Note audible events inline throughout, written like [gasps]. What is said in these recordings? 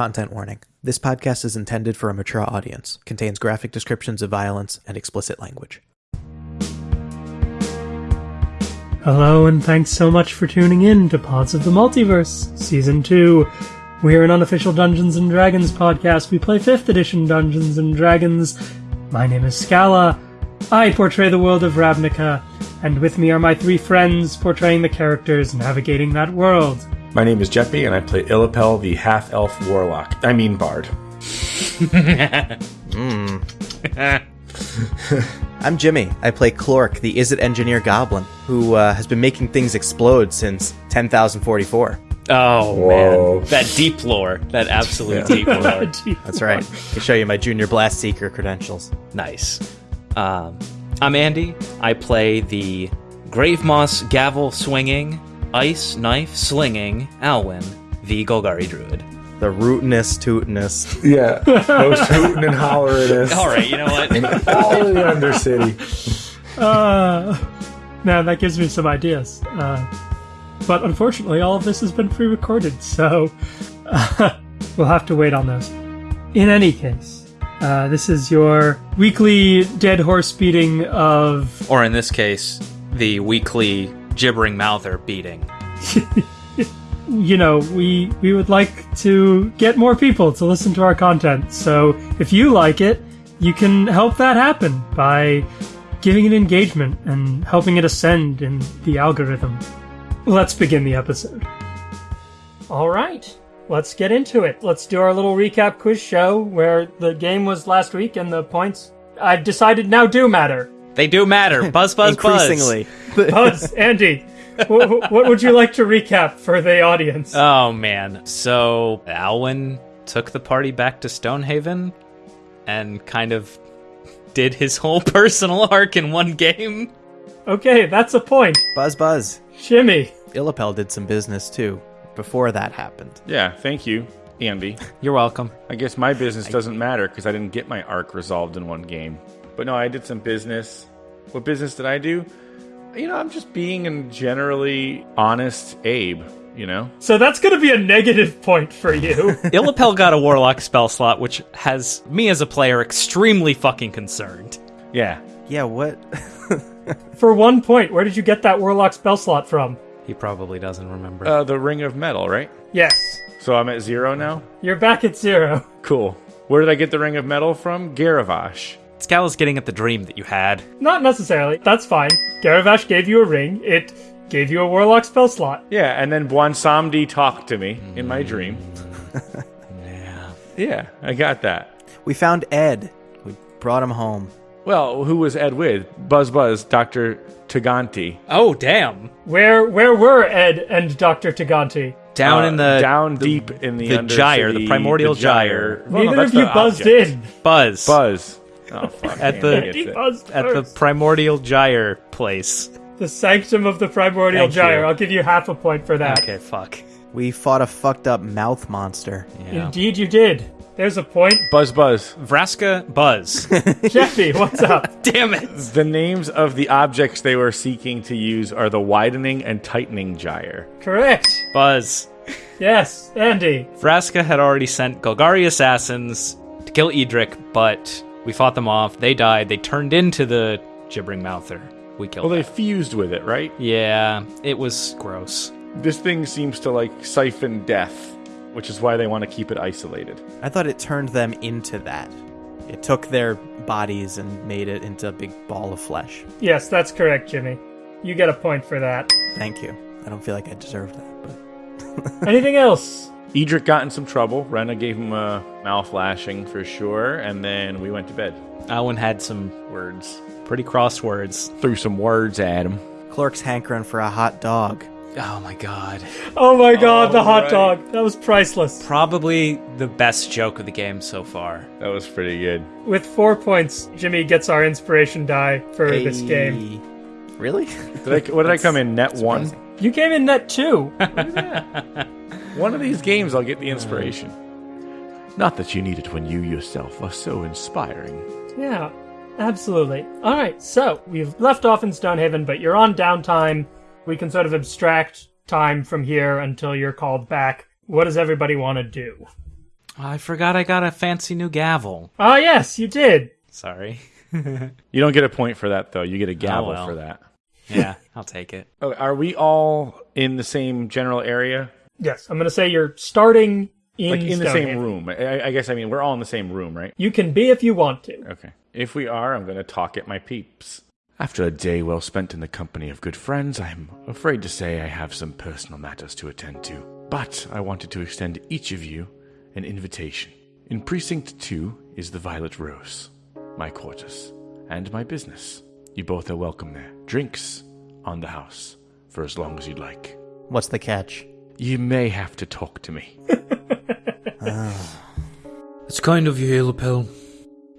Content warning. This podcast is intended for a mature audience, contains graphic descriptions of violence and explicit language. Hello, and thanks so much for tuning in to Pods of the Multiverse, Season 2. We're an unofficial Dungeons and Dragons podcast. We play 5th edition Dungeons and Dragons. My name is Scala. I portray the world of Ravnica, and with me are my three friends portraying the characters navigating that world. My name is Jeppy, and I play Illipel, the half elf warlock. I mean, bard. [laughs] I'm Jimmy. I play Clork, the Izzet Engineer Goblin, who uh, has been making things explode since 10,044. Oh Whoa. man, that deep lore, that absolute deep lore. [laughs] That's right. I can show you my Junior Blast Seeker credentials. nice. Um, I'm Andy. I play the grave moss gavel swinging, ice knife slinging Alwyn, the Golgari druid. The rootinest, tootinest. Yeah, [laughs] most hooting and hollering All right, you know what? all in the Undercity. Uh, man, that gives me some ideas. Uh, but unfortunately, all of this has been pre recorded, so uh, [laughs] we'll have to wait on those. In any case, uh, this is your weekly dead horse beating of. or in this case, the weekly gibbering mouth mouther beating. [laughs] You know, we we would like to get more people to listen to our content. So if you like it, you can help that happen by giving it engagement and helping it ascend in the algorithm. Let's begin the episode. All right, let's get into it. Let's do our little recap quiz show where the game was last week and the points I've decided now do matter. They do matter. Buzz, buzz, buzz. Increasingly. [laughs] Buzz, Andy, wh- what would you like to recap for the audience? Oh man. So Alwyn took the party back to Stonehaven and kind of did his whole [laughs] personal arc in one game. okay, that's a point. Buzz, buzz. Jimmy, Illipel did some business too before that happened. Yeah, thank you, Andy. You're welcome. I guess my business doesn't matter because I didn't get my arc resolved in one game. But no, I did some business. What business did I do? You know, I'm just being a generally honest Abe, you know? so that's going to be a negative point for you. [laughs] Illipel got a warlock spell slot, which has me as a player extremely fucking concerned. Yeah. Yeah, what? [laughs] for one point, where did you get that warlock spell slot from? He probably doesn't remember. Uh, the Ring of Metal, right? Yes, So I'm at zero now? you're back at zero. Cool. Where did I get the Ring of Metal from? Garavash. Scala's getting at the dream that you had. Not necessarily. That's fine. Garavash gave you a ring. It gave you a warlock spell slot. Yeah, and then Bwansamdi talked to me in my dream. Yeah. [laughs] Yeah, I got that. we found Ed. We brought him home. Well, who was Ed with? Buzz Buzz, Dr. Taganti. Oh, damn. Where where were Ed and Dr. Taganti? Down Uh, in the down deep in the the gyre, the primordial gyre. Well, no, Neither that's of you buzzed object. in. Buzz. Buzz. Oh fuck. At the- I get He it. buzzed At the primordial gyre place. the sanctum of the primordial Thank gyre. you. I'll give you half a point for that. Okay, fuck. We fought a fucked up mouth monster. Yeah. Indeed, you did. There's a point. Buzz Buzz. Vraska Buzz. [laughs] [laughs] Jeffy, what's up? [laughs] Damn it. The names of the objects they were seeking to use are the widening and tightening gyre. Correct. Buzz. Yes, Andy. Vraska had already sent Golgari assassins to kill Edric, but we fought them off. They died. They turned into the gibbering mouther. We killed Well, they them. fused with it, right? Yeah, it was gross. This thing seems to like siphon death, which is why they want to keep it isolated. I thought it turned them into that. It took their bodies and made it into a big ball of flesh. Yes, that's correct, Jimmy. You get a point for that. Thank you. I don't feel like I deserve that, but Anything else? Edric got in some trouble. Rena gave him a mouth lashing for sure, and then we went to bed. Alwyn had some words. Pretty cross words. Threw some words at him. Clork's hankering for a hot dog. Oh my god. Oh my god, the hot right. dog. That was priceless. Probably the best joke of the game so far. That was pretty good. With four points, Jimmy gets our inspiration die for this game. Really? Did I, what did I come in? Net one? You came in net two. [laughs] One of these games I'll get the inspiration. Not that you need it when you yourself are so inspiring. yeah, absolutely. All right, so we've left off in Stonehaven, but you're on downtime. We can sort of abstract time from here until you're called back. What does everybody want to do? I forgot I got a fancy new gavel. Ah, yes, you did. Sorry. [laughs] You don't get a point for that though. You get a gavel well. for that. Yeah, I'll take it. [laughs] Oh, are we all in the same general area? Yes, I'm going to say you're starting in, Like in the same Stonehaven. room? I, I guess I mean we're all in the same room, right? You can be if you want to. Okay. If we are, I'm going to talk at my peeps. After a day well spent in the company of good friends, I'm afraid to say I have some personal matters to attend to. But I wanted to extend each of you an invitation. In Precinct 2 is the Violet Rose, my quarters, and my business. You both are welcome there. Drinks on the house for as long as you'd like. What's the catch? You may have to talk to me. [laughs] It's kind of you, Halapel.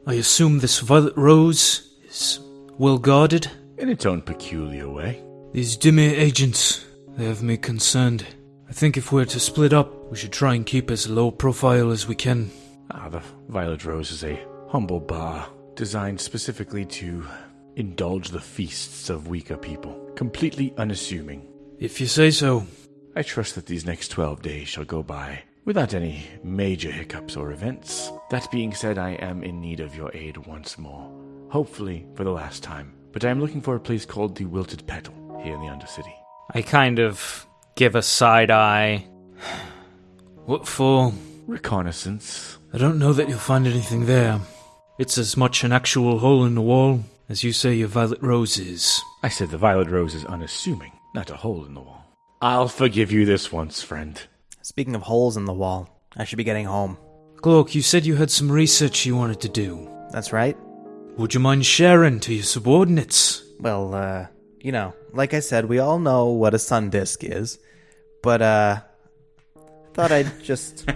I assume this violet rose is well guarded. In its own peculiar way. These Dimir agents, they have me concerned. I think if we're to split up, we should try and keep as low profile as we can. Ah, the Violet Rose is a humble bar designed specifically to indulge the feasts of weaker people, completely unassuming. If you say so. I trust that these next 12 days shall go by without any major hiccups or events. That being said, I am in need of your aid once more, hopefully for the last time. But I am looking for a place called the Wilted Petal here in the Undercity. I kind of give a side eye. [sighs] What for? Reconnaissance. I don't know that you'll find anything there. It's as much an actual hole in the wall as you say your violet rose is. I said the Violet Rose is unassuming, not a hole in the wall. I'll forgive you this once, friend. Speaking of holes in the wall, I should be getting home. Clork, you said you had some research you wanted to do. That's right. Would you mind sharing to your subordinates? Well, uh, you know, like I said, we all know what a sun disk is, but, uh, thought I'd [laughs] just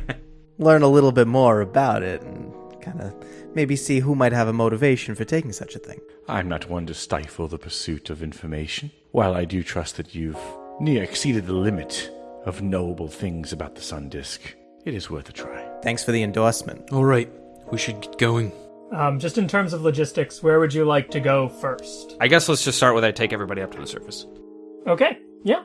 learn a little bit more about it and kind of maybe see who might have a motivation for taking such a thing. I'm not one to stifle the pursuit of information. While I do trust that you've near exceeded the limit of knowable things about the sun disk, it is worth a try. Thanks for the endorsement. Alright, we should get going. Um, just in terms of logistics, where would you like to go first? I guess let's just start with I take everybody up to the surface. Okay, yeah.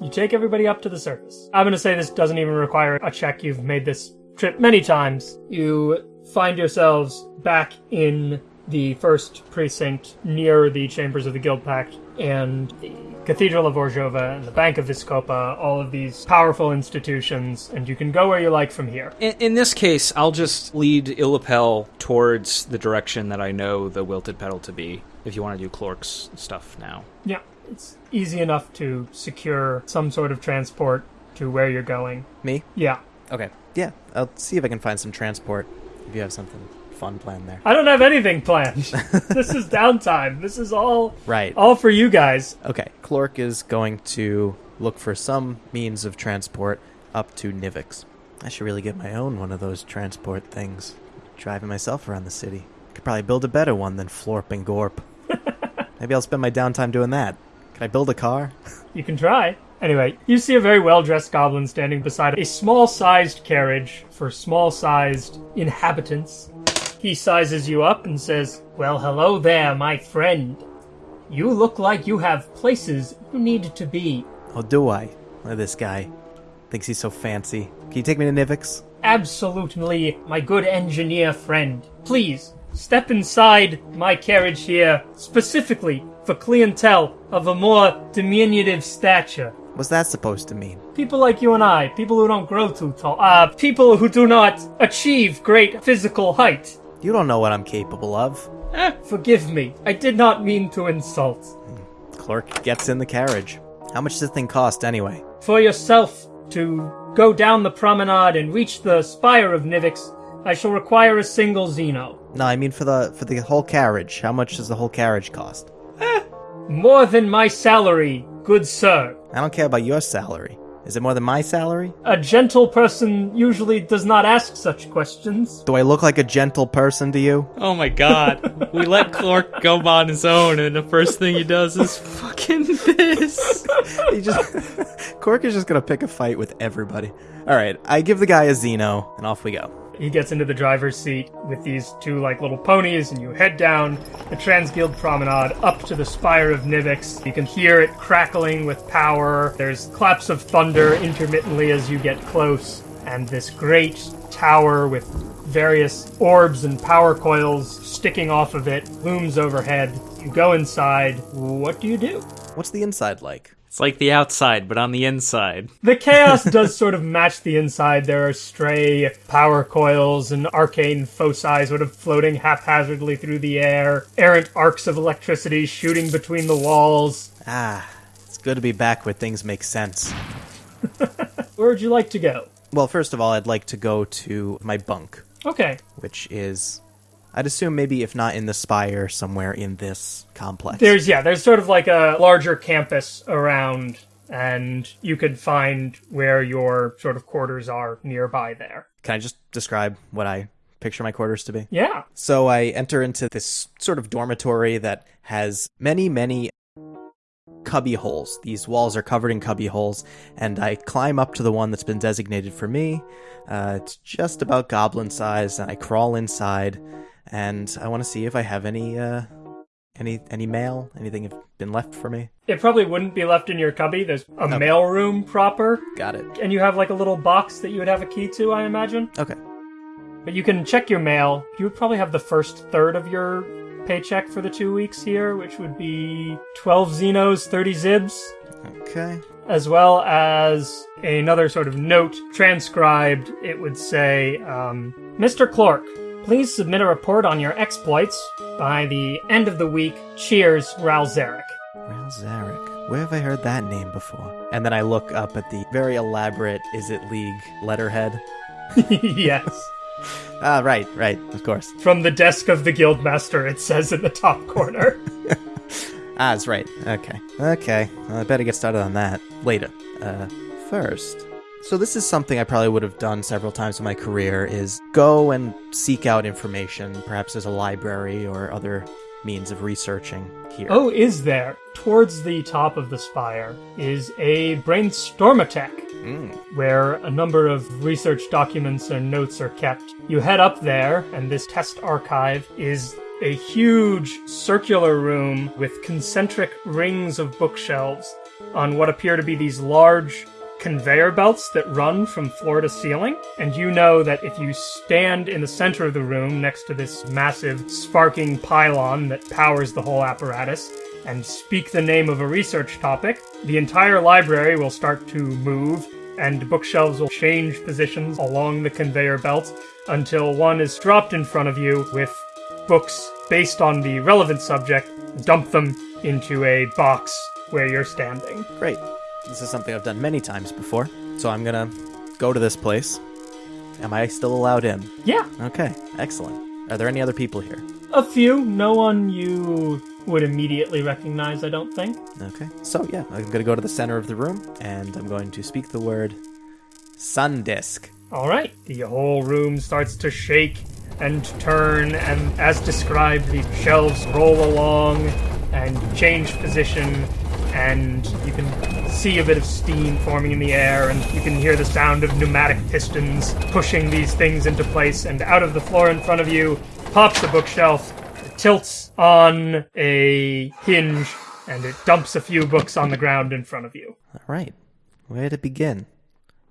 You take everybody up to the surface. I'm going to say this doesn't even require a check. You've made this trip many times. You find yourselves back in the first precinct near the chambers of the Guild Pact and the Cathedral of Orzhova and the Bank of Vizkopa, all of these powerful institutions, and you can go where you like from here. In, in this case, I'll just lead Illapel towards the direction that I know the wilted petal to be. If you want to do Clork's stuff now. Yeah, it's easy enough to secure some sort of transport to where you're going. Me? Yeah. Okay. Yeah, I'll see if I can find some transport if you have something fun planned there. I don't have anything planned. [laughs] this is downtime. This is all Right. all for you guys. Okay. Clork is going to look for some means of transport up to Nivix. I should really get my own one of those transport things. Driving myself around the city. Could probably build a better one than Florp and Gorp. [laughs] Maybe I'll spend my downtime doing that. Can I build a car? [laughs] You can try. Anyway, you see a very well dressed goblin standing beside a small sized carriage for small sized inhabitants. He sizes you up and says, Well, hello there, my friend. You look like you have places you need to be. Oh, do I? Look at this guy. Thinks he's so fancy. Can you take me to Nivix? Absolutely, my good engineer friend. Please, step inside my carriage here, specifically for clientele of a more diminutive stature. What's that supposed to mean? People like you and I, people who don't grow too tall, uh, people who do not achieve great physical height. You don't know what I'm capable of. Eh, forgive me, I did not mean to insult. Clork gets in the carriage. How much does this thing cost anyway? For yourself to go down the promenade and reach the spire of Nivix, I shall require a single Zino. No, I mean for the for the whole carriage. How much does the whole carriage cost? More than my salary, good sir. I don't care about your salary. Is it more than my salary? A gentle person usually does not ask such questions. Do I look like a gentle person to you? Oh my god. we let Clork go on his own, and the first thing he does is fucking this. [laughs] He just [laughs] Cork is just gonna pick a fight with everybody. All right, I give the guy a Zino, and off we go. He gets into the driver's seat with these two like little ponies, and you head down the Transguild Promenade up to the spire of Nivix. You can hear it crackling with power. There's claps of thunder intermittently as you get close. and this great tower with various orbs and power coils sticking off of it looms overhead. You go inside. What do you do? What's the inside like? It's like the outside, but on the inside. The chaos does sort of match the inside. There are stray power coils and arcane foci sort of floating haphazardly through the air, errant arcs of electricity shooting between the walls. Ah, it's good to be back where things make sense. [laughs] Where would you like to go? Well, first of all, I'd like to go to my bunk, Okay. which is, I'd assume maybe if not in the spire, somewhere in this complex. There's yeah, there's sort of like a larger campus around and you could find where your sort of quarters are nearby there. Can I just describe what I picture my quarters to be? Yeah. So I enter into this sort of dormitory that has many, many cubby holes. These walls are covered in cubby holes, and I climb up to the one that's been designated for me. Uh, it's just about goblin size, and I crawl inside, and I want to see if I have any, uh, any, any mail, anything have been left for me. It probably wouldn't be left in your cubby. There's a Okay. mail room proper, Got it. and you have like a little box that you would have a key to, I imagine. Okay. But you can check your mail. You would probably have the first third of your paycheck for the two weeks here, which would be 12 Zinos, 30 Zibs, Okay. as well as another sort of note transcribed. It would say, um, Mr. Clork, please submit a report on your exploits by the end of the week. Cheers, Ral Zarek. Ral Zarek. Where have I heard that name before? And then I look up at the very elaborate Izzet League letterhead. [laughs] yes. Ah, right, right, of course. From the desk of the Guildmaster, it says in the top corner. [laughs] Ah, that's right. Okay. Okay. Well, I better get started on that later. Uh, first. So this is something I probably would have done several times in my career is go and seek out information. Perhaps as a library or other means of researching here. Oh, is there? Towards the top of the spire is a brainstormatech, Mm. where a number of research documents and notes are kept. You head up there, and this test archive is a huge circular room with concentric rings of bookshelves on what appear to be these large conveyor belts that run from floor to ceiling. And you know that if you stand in the center of the room next to this massive sparking pylon that powers the whole apparatus, and speak the name of a research topic, the entire library will start to move and bookshelves will change positions along the conveyor belt until one is dropped in front of you with books based on the relevant subject, dump them into a box where you're standing. Great. This is something I've done many times before. So I'm gonna go to this place. Am I still allowed in? Yeah, Okay, excellent. Are there any other people here? a few. No one you would immediately recognize, I don't think. Okay. So yeah, I'm gonna go to the center of the room and I'm going to speak the word sun disk. All right, the whole room starts to shake and turn, and as described, the shelves roll along and change position, and you can see a bit of steam forming in the air, and you can hear the sound of pneumatic pistons pushing these things into place, and out of the floor in front of you pops a bookshelf, it tilts on a hinge, and it dumps a few books on the ground in front of you. All right. Where to begin?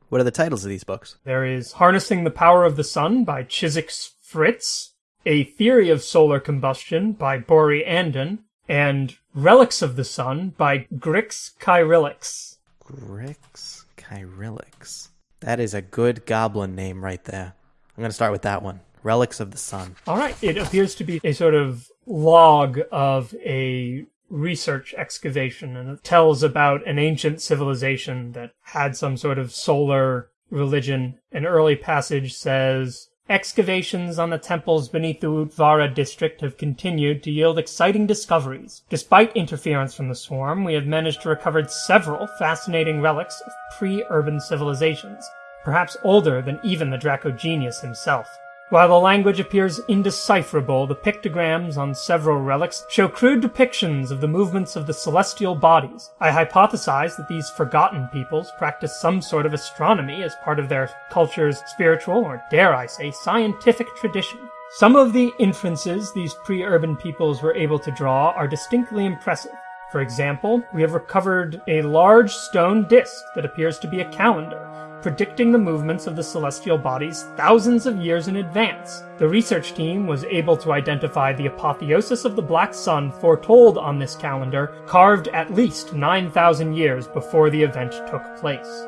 What are the titles of these books? There is Harnessing the Power of the Sun by Chiswick Fritz, A Theory of Solar Combustion by Bori Andon, and Relics of the Sun by Grix Kyrillix. Grix Kyrillix. That is a good goblin name right there. I'm gonna start with that one. Relics of the Sun. All right, it appears to be a sort of log of a research excavation, and it tells about an ancient civilization that had some sort of solar religion. An early passage says, Excavations on the temples beneath the Utvara district have continued to yield exciting discoveries. Despite interference from the swarm, we have managed to recover several fascinating relics of pre-urban civilizations, perhaps older than even the Dracogenius himself. While the language appears indecipherable, the pictograms on several relics show crude depictions of the movements of the celestial bodies. I hypothesize that these forgotten peoples practice some sort of astronomy as part of their culture's spiritual, or dare I say, scientific tradition. Some of the inferences these pre-urban peoples were able to draw are distinctly impressive. For example, we have recovered a large stone disc that appears to be a calendar. Predicting the movements of the celestial bodies thousands of years in advance. The research team was able to identify the apotheosis of the black sun foretold on this calendar, carved at least 9,000 years before the event took place.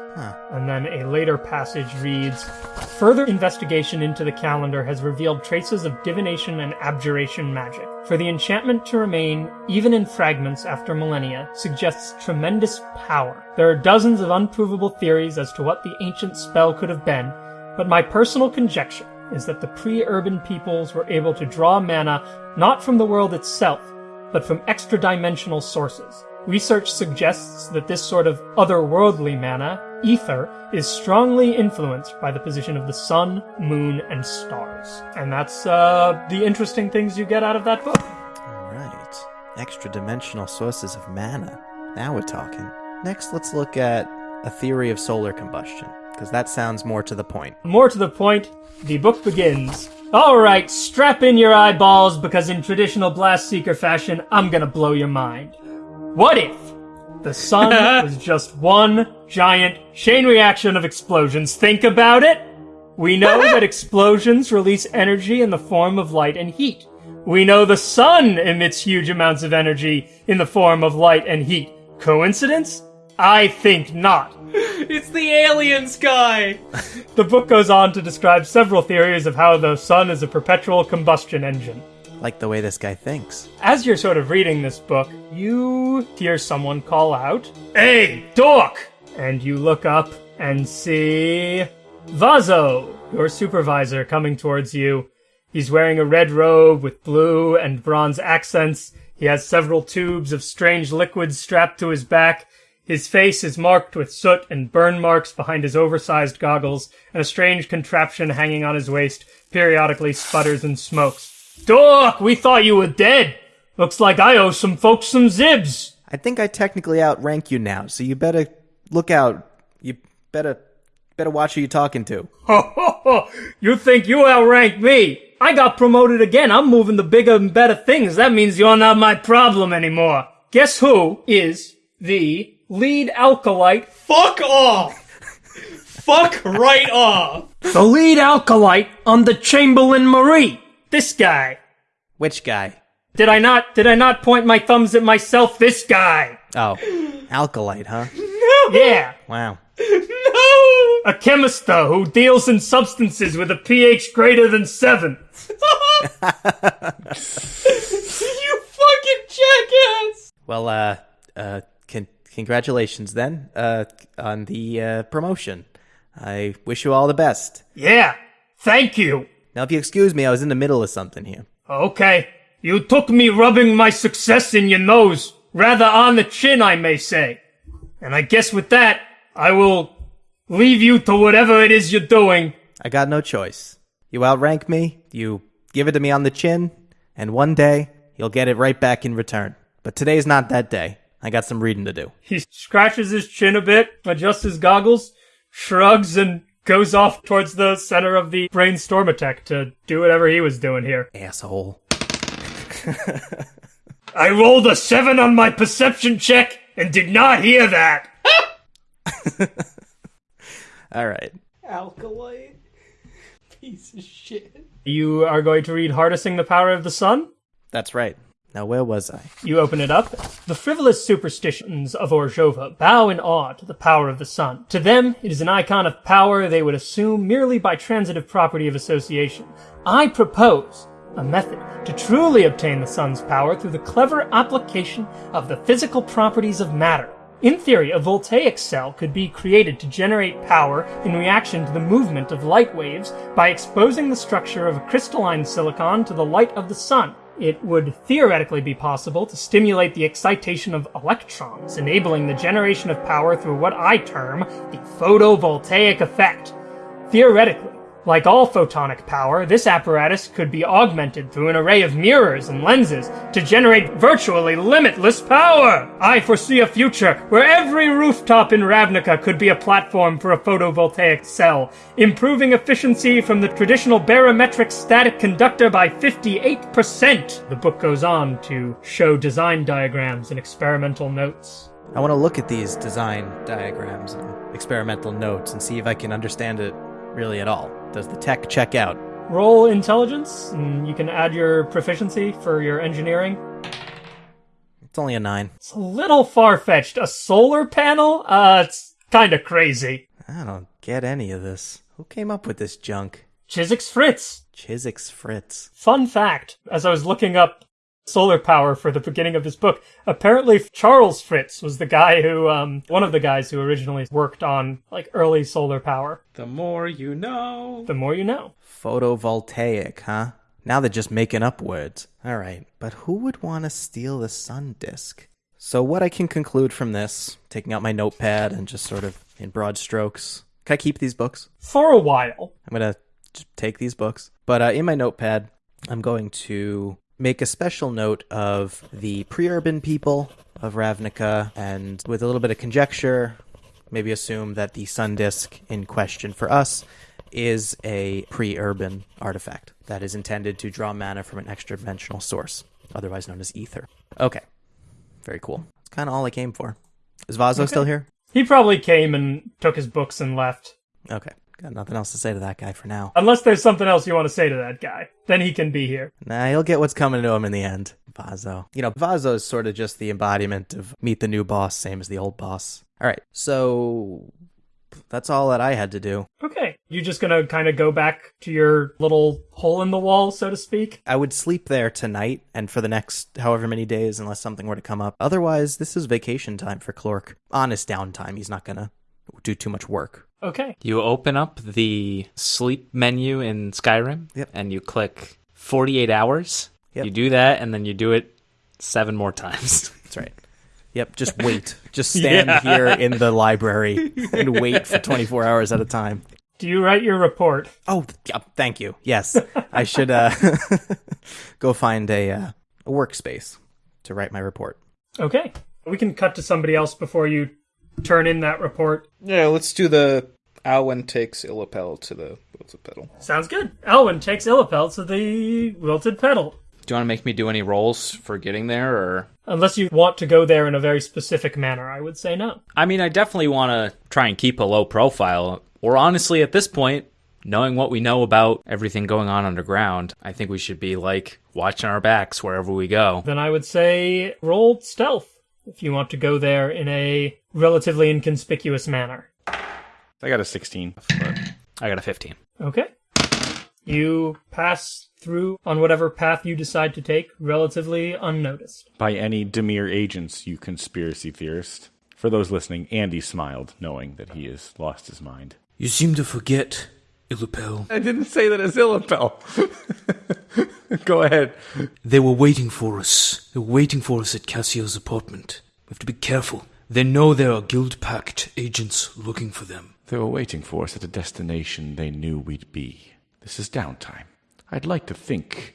And then a later passage reads Further investigation into the calendar has revealed traces of divination and abjuration magic. For the enchantment to remain, even in fragments after millennia, suggests tremendous power. There are dozens of unprovable theories as to what the ancient spell could have been, but my personal conjecture is that the pre urban peoples were able to draw mana not from the world itself, but from extra dimensional sources. Research suggests that this sort of otherworldly mana, ether, is strongly influenced by the position of the sun, moon, and stars. And that's uh, the interesting things you get out of that book. All right. Extra dimensional sources of mana. Now we're talking. Next, let's look at a theory of solar combustion, because that sounds more to the point. More to the point, the book begins. Alright, strap in your eyeballs because in traditional Blast Seeker fashion, I'm gonna blow your mind. What if the sun [laughs] was just one giant chain reaction of explosions? Think about it! We know [laughs] that explosions release energy in the form of light and heat. We know the sun emits huge amounts of energy in the form of light and heat. Coincidence? I think not. It's the aliens [laughs] guy! The book goes on to describe several theories of how the sun is a perpetual combustion engine. Like the way this guy thinks. As you're sort of reading this book, you hear someone call out, Hey, Dork! And you look up and see Vazo, your supervisor, coming towards you. He's wearing a red robe with blue and bronze accents. He has several tubes of strange liquids strapped to his back. His face is marked with soot and burn marks behind his oversized goggles, and a strange contraption hanging on his waist periodically sputters and smokes. Dork, we thought you were dead. Looks like I owe some folks some zibs. I think I technically outrank you now, so you better look out. You better better watch who you're talking to. [laughs] Ho ho ho! You think you outrank me? I got promoted again. I'm moving to bigger and better things. That means you're not my problem anymore. Guess who is the lead alkalite? Fuck off! Fuck right off! The lead alkalite on the Chamberlain Marie. This guy. Which guy? Did I not? Did I not point my thumbs at myself? This guy. Oh, alkalite, huh? No. Yeah. Wow. No! A chemist, though, who deals in substances with a pH greater than seven. [laughs] You fucking jackass! Well, uh, uh, con- congratulations then, uh, on the uh, promotion. I wish you all the best. Yeah. Thank you. Now, if you excuse me, I was in the middle of something here. Okay. You took me rubbing my success in your nose. Rather on the chin, I may say. And I guess with that, I will leave you to whatever it is you're doing. I got no choice. You outrank me, you give it to me on the chin, and one day you'll get it right back in return. But today's not that day. I got some reading to do. He scratches his chin a bit, adjusts his goggles, shrugs, and goes off towards the center of the brainstorm attack to do whatever he was doing here. Asshole. [laughs] I rolled a seven on my perception check and did not hear that. [laughs] All right. Alkalite. Piece of shit. You are going to read Harnessing the Power of the Sun? That's right. Now, where was I? You open it up. The frivolous superstitions of Orzhova bow in awe to the power of the sun. To them, it is an icon of power they would assume merely by transitive property of association. I propose a method to truly obtain the sun's power through the clever application of the physical properties of matter. In theory, a voltaic cell could be created to generate power in reaction to the movement of light waves by exposing the structure of a crystalline silicon to the light of the sun. It would theoretically be possible to stimulate the excitation of electrons, enabling the generation of power through what I term the photovoltaic effect. Theoretically, like all photonic power, this apparatus could be augmented through an array of mirrors and lenses to generate virtually limitless power. I foresee a future where every rooftop in Ravnica could be a platform for a photovoltaic cell, improving efficiency from the traditional barometric static conductor by 58%. The book goes on to show design diagrams and experimental notes. I want to look at these design diagrams and experimental notes and see if I can understand it really at all. Does the tech check out? Roll intelligence, and you can add your proficiency for your engineering. It's only a nine. It's a little far fetched. A solar panel? Uh, it's kind of crazy. I don't get any of this. Who came up with this junk? Chiswick's Fritz. Chiswick's Fritz. Fun fact as I was looking up solar power for the beginning of this book, apparently Charles Fritz was the guy who, um, one of the guys who originally worked on, like, early solar power. The more you know. The more you know. Photovoltaic, huh? Now they're just making up words. All right, but who would want to steal the sun disk? So, what I can conclude from this, taking out my notepad and just sort of in broad strokes, can I keep these books? For a while. I'm going to take these books. But uh, in my notepad, I'm going to make a special note of the pre urban people of Ravnica and with a little bit of conjecture, maybe assume that the sun disk in question for us is a pre urban artifact that is intended to draw mana from an extra dimensional source, otherwise known as ether. Okay. Very cool. That's kind of all I came for. Is Vazo still here? He probably came and took his books and left. Okay. Got nothing else to say to that guy for now. Unless there's something else you want to say to that guy, then he can be here. Nah, he'll get what's coming to him in the end. Vazo. You know, Vazo is sort of just the embodiment of meet the new boss, same as the old boss. All right, so that's all that I had to do. Okay. You're just gonna kind of go back to your little hole in the wall, so to speak? I would sleep there tonight and for the next however many days, unless something were to come up. Otherwise, this is vacation time for Clork. Honest downtime. He's not gonna do too much work. Okay. You open up the sleep menu in Skyrim Yep. and you click 48 hours. Yep. You do that and then you do it seven more times. [laughs] That's right. Yep, just wait. Just [laughs] stand here in the library and wait for 24 hours at a time. Do you write your report? Oh, yeah, thank you. Yes, I should uh, [laughs] go find a, uh, a workspace to write my report. Okay. We can cut to somebody else before you turn in that report. Yeah, let's do the Alwyn takes Illapel to the wilted petal. Sounds good. Alwyn takes Illipel to the wilted petal. do you want to make me do any rolls for getting there or Unless you want to go there in a very specific manner, I would say no. I mean, I definitely want to try and keep a low profile. Or honestly, at this point, knowing what we know about everything going on underground, I think we should be like watching our backs wherever we go. Then I would say roll stealth if you want to go there in a relatively inconspicuous manner. I got a 16. I got a 15. Okay. You pass through on whatever path you decide to take relatively unnoticed. By any Dimir agents, you conspiracy theorist. For those listening, Andy smiled, knowing that he has lost his mind. You seem to forget, Illapel. I didn't say that as Illapel. [laughs] Go ahead. They were waiting for us. They were waiting for us at Cassio's apartment. We have to be careful. They know there are Guild Pact agents looking for them. They were waiting for us at a destination they knew we'd be. This is downtime. I'd like to think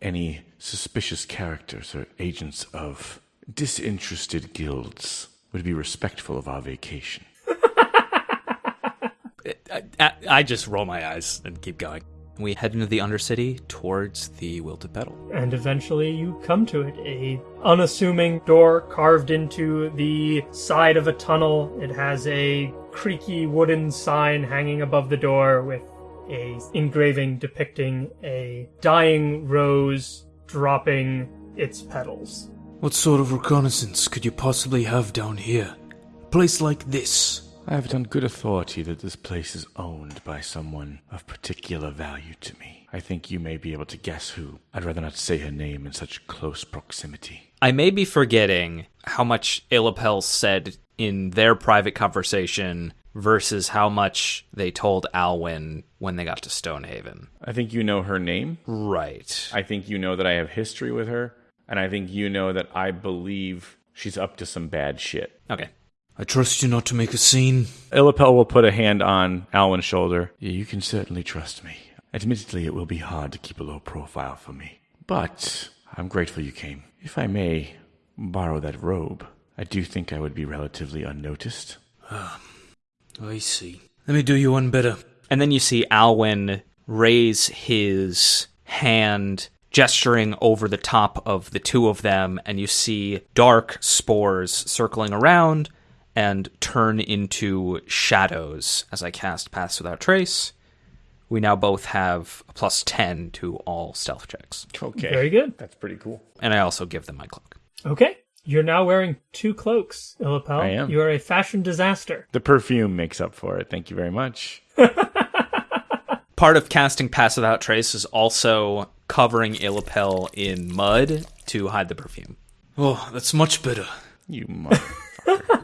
any suspicious characters or agents of disinterested guilds would be respectful of our vacation. I, I, I just roll my eyes and keep going. We head into the Undercity towards the Wilted Petal. And eventually you come to it. A unassuming door carved into the side of a tunnel. It has a creaky wooden sign hanging above the door with a engraving depicting a dying rose dropping its petals. What sort of reconnaissance could you possibly have down here? A place like this. I have it on good authority that this place is owned by someone of particular value to me. I think you may be able to guess who. I'd rather not say her name in such close proximity. I may be forgetting how much Illapel said in their private conversation versus how much they told Alwyn when they got to Stonehaven. I think you know her name. Right. I think you know that I have history with her. And I think you know that I believe she's up to some bad shit. Okay. I trust you not to make a scene. Illapel will put a hand on Alwyn's shoulder. You can certainly trust me. Admittedly, it will be hard to keep a low profile for me. But I'm grateful you came. If I may borrow that robe, I do think I would be relatively unnoticed. Ah, I see. Let me do you one better. And then you see Alwyn raise his hand gesturing over the top of the two of them, and you see dark spores circling around and turn into shadows as I cast Pass Without Trace. We now both have a plus 10 to all stealth checks. Okay. Very good. That's pretty cool. And I also give them my cloak. Okay. You're now wearing two cloaks, Illipel. I am. You are a fashion disaster. The perfume makes up for it. Thank you very much. [laughs] Part of casting Pass Without Trace is also covering Illipel in mud to hide the perfume. Oh, that's much better. You mother. [laughs]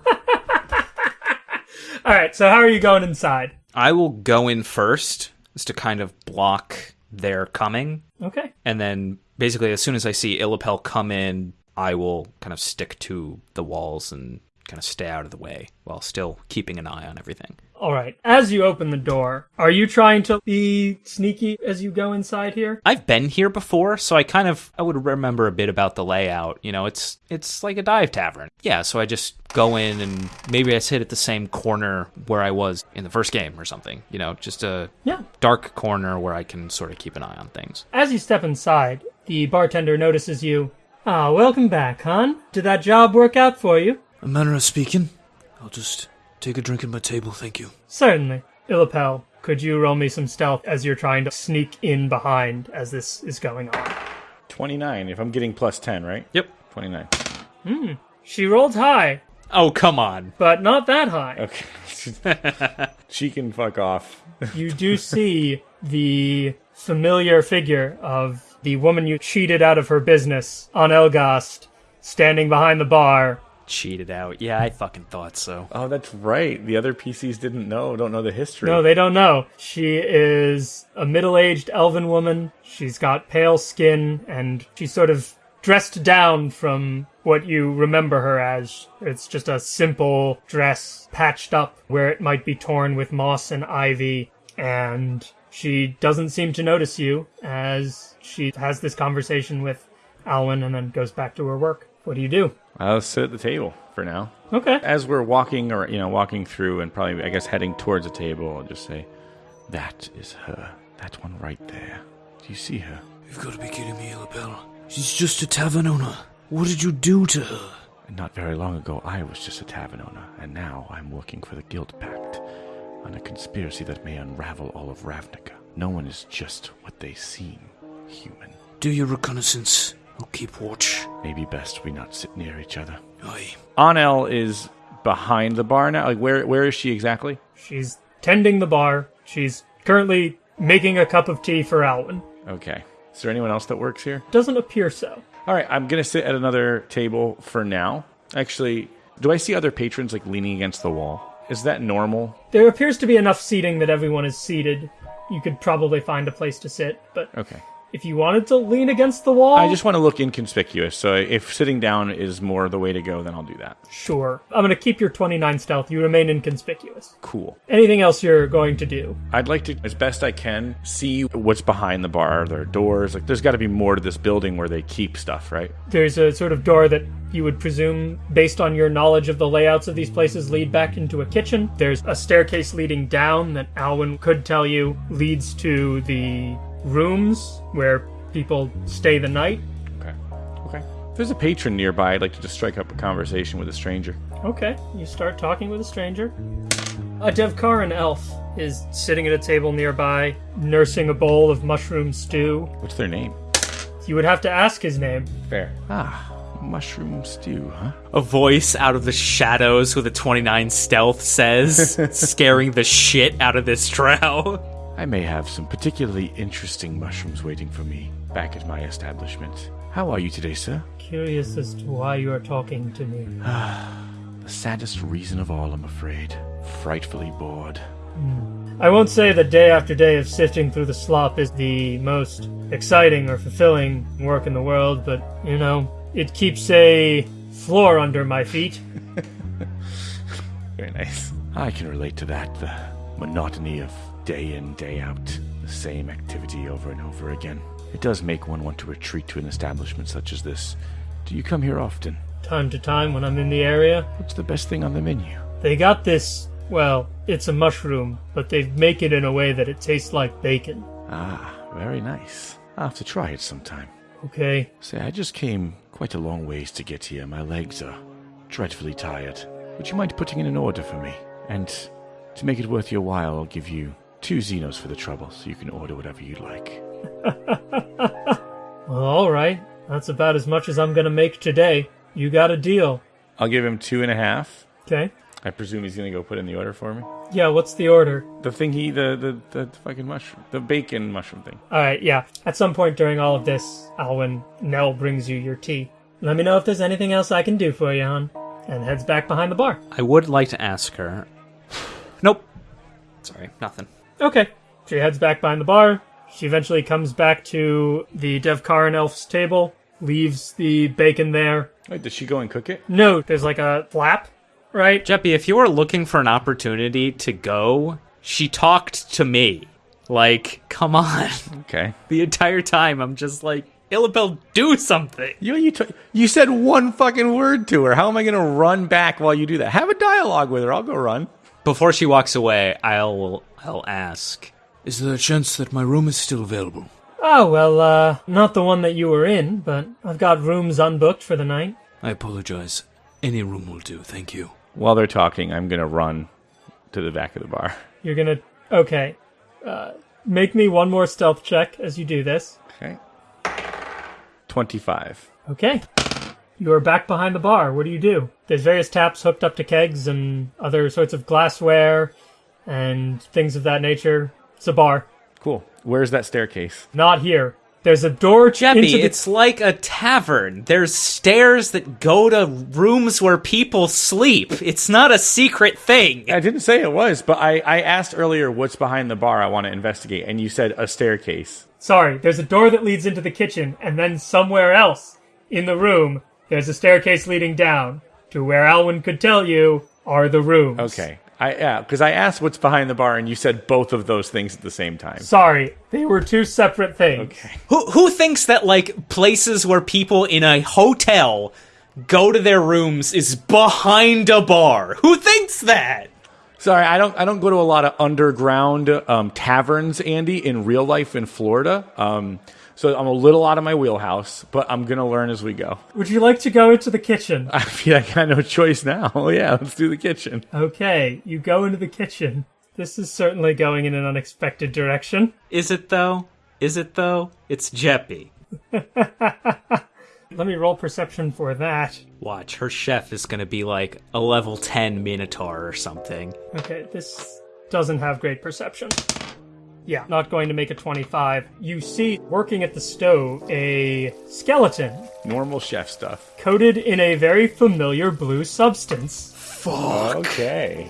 All right. So how are you going inside? I will go in first just to kind of block their coming. Okay. And then basically, as soon as I see Illipel come in, I will kind of stick to the walls and kind of stay out of the way while still keeping an eye on everything. All right. As you open the door, are you trying to be sneaky as you go inside here? I've been here before, so I kind of I would remember a bit about the layout. You know, it's it's like a dive tavern. Yeah, so I just go in and maybe I sit at the same corner where I was in the first game or something. You know, just a Yeah. dark corner where I can sort of keep an eye on things. As you step inside, the bartender notices you. Ah, welcome back, hon. Did that job work out for you? A manner of speaking. I'll just take a drink at my table, thank you. Certainly. Illipel, could you roll me some stealth as you're trying to sneak in behind as this is going on? 29. If I'm getting plus 10, right? Yep. 29. Hmm. She rolled high, Oh, come on. but not that high. [laughs] Okay. she can fuck off. [laughs] You do see the familiar figure of the woman you cheated out of her business on Elgast standing behind the bar. Cheated out. Yeah, I fucking thought so. Oh, that's right. The other PCs didn't know, don't know the history. No, they don't know. She is a middle aged elven woman. She's got pale skin and she's sort of dressed down from what you remember her as. It's just a simple dress patched up where it might be torn with moss and ivy. And she doesn't seem to notice you as she has this conversation with Alwyn and then goes back to her work. What do you do? I'll sit at the table for now. Okay. As we're walking or, you know, walking through and probably, I guess, heading towards a table, I'll just say, That is her. That one right there. Do you see her? You've got to be kidding me, Illipel. She's just a tavern owner. What did you do to her? And not very long ago, I was just a tavern owner, and now I'm working for the Guild Pact on a conspiracy that may unravel all of Ravnica. No one is just what they seem human. Do your reconnaissance. I'll keep watch. Maybe best we not sit near each other. Aye. Anel is behind the bar now. Like, where where is she exactly? She's tending the bar. She's currently making a cup of tea for Alwyn. Okay. Is there anyone else that works here? Doesn't appear so. All right, I'm gonna sit at another table for now. Actually, do I see other patrons like leaning against the wall? Is that normal? There appears to be enough seating that everyone is seated. You could probably find a place to sit, but Okay. If you wanted to lean against the wall, I just want to look inconspicuous. So if sitting down is more the way to go, then I'll do that. sure. I'm going to keep your 29 stealth. You remain inconspicuous. Cool. Anything else you're going to do? I'd like to, as best I can, see what's behind the bar. There are doors. Like, there's got to be more to this building where they keep stuff, right? There's a sort of door that you would presume, based on your knowledge of the layouts of these places, lead back into a kitchen. There's a staircase leading down that Alwyn could tell you leads to the rooms where people stay the night. Okay. Okay. If there's a patron nearby, I'd like to just strike up a conversation with a stranger. Okay, you start talking with a stranger. A Devkarin elf is sitting at a table nearby, nursing a bowl of mushroom stew. What's their name? You would have to ask his name. Fair. Ah, mushroom stew, huh? A voice out of the shadows with a 29 stealth says, [laughs] scaring the shit out of this drow. I may have some particularly interesting mushrooms waiting for me back at my establishment. How are you today, sir? Curious as to why you are talking to me. [sighs] The saddest reason of all, I'm afraid. Frightfully bored. Hmm. I won't say that day after day of sifting through the slop is the most exciting or fulfilling work in the world, but, you know, it keeps a floor under my feet. [laughs] Very nice. I can relate to that. The monotony of day in, day out, the same activity over and over again. It does make one want to retreat to an establishment such as this. Do you come here often? Time to time when I'm in the area, What's the best thing on the menu? They got this, well, it's a mushroom, but they make it in a way that it tastes like bacon. Ah, very nice. I'll have to try it sometime. Okay. Say, I just came quite a long ways to get here. My legs are dreadfully tired. Would you mind putting in an order for me? And to make it worth your while, I'll give you two Zinos for the trouble, so you can order whatever you'd like. [laughs] Well, all right. That's about as much as I'm gonna make today. You got a deal. I'll give him two and a half. Okay. I presume he's gonna go put in the order for me. Yeah. What's the order? The thing he, the the the fucking mushroom, the bacon mushroom thing. All right. Yeah. At some point during all of this, Alwyn Nell brings you your tea. Let me know if there's anything else I can do for you, hon. And heads back behind the bar. I would like to ask her. [sighs] Nope. Sorry, nothing. Okay. She heads back behind the bar. She eventually comes back to the Devkarin elf's table, leaves the bacon there. Wait, does she go and cook it? No, there's like a flap, right? Jeppy, if you were looking for an opportunity to go, she talked to me. Like, come on. Okay. [laughs] The entire time, I'm just like, Illipel, do something. You you t- you said one fucking word to her. How am I gonna run back while you do that? Have a dialogue with her. I'll go run. Before she walks away, I'll I'll ask. Is there a chance that my room is still available? Oh, well, uh, not the one that you were in, but I've got rooms unbooked for the night. I apologize. Any room will do, thank you. While they're talking, I'm gonna run to the back of the bar. You're gonna. Okay. Uh, make me one more stealth check as you do this. Okay. Twenty-five. Okay. You are back behind the bar. What do you do? There's various taps hooked up to kegs and other sorts of glassware and things of that nature. It's a bar. Cool. Where's that staircase? Not here. There's a door ch- Jeppy, into the it's like a tavern. There's stairs that go to rooms where people sleep. It's not a secret thing. I didn't say it was, but I, I asked earlier what's behind the bar I want to investigate, and you said a staircase. Sorry, there's a door that leads into the kitchen, and then somewhere else in the room, there's a staircase leading down to where Alwyn could tell you are the rooms. Okay. I yeah, because I asked what's behind the bar, and you said both of those things at the same time. Sorry, they were two separate things. Okay. Who who thinks that like places where people in a hotel go to their rooms is behind a bar? Who thinks that? Sorry, I don't. I don't go to a lot of underground um, taverns, Andy, in real life in Florida. Um, so I'm a little out of my wheelhouse, but I'm gonna learn as we go. Would you like to go into the kitchen? [laughs] I feel like I got no choice now. [laughs] Oh yeah, let's do the kitchen. Okay, you go into the kitchen. This is certainly going in an unexpected direction. Is it though? Is it though? It's Jeppy. [laughs] Let me roll perception for that. Watch, her chef is gonna be like a level 10 Minotaur or something. Okay, this doesn't have great perception. Yeah, not going to make a 25. You see, working at the stove, a skeleton Normal chef stuff. coated in a very familiar blue substance. Fuck. Okay.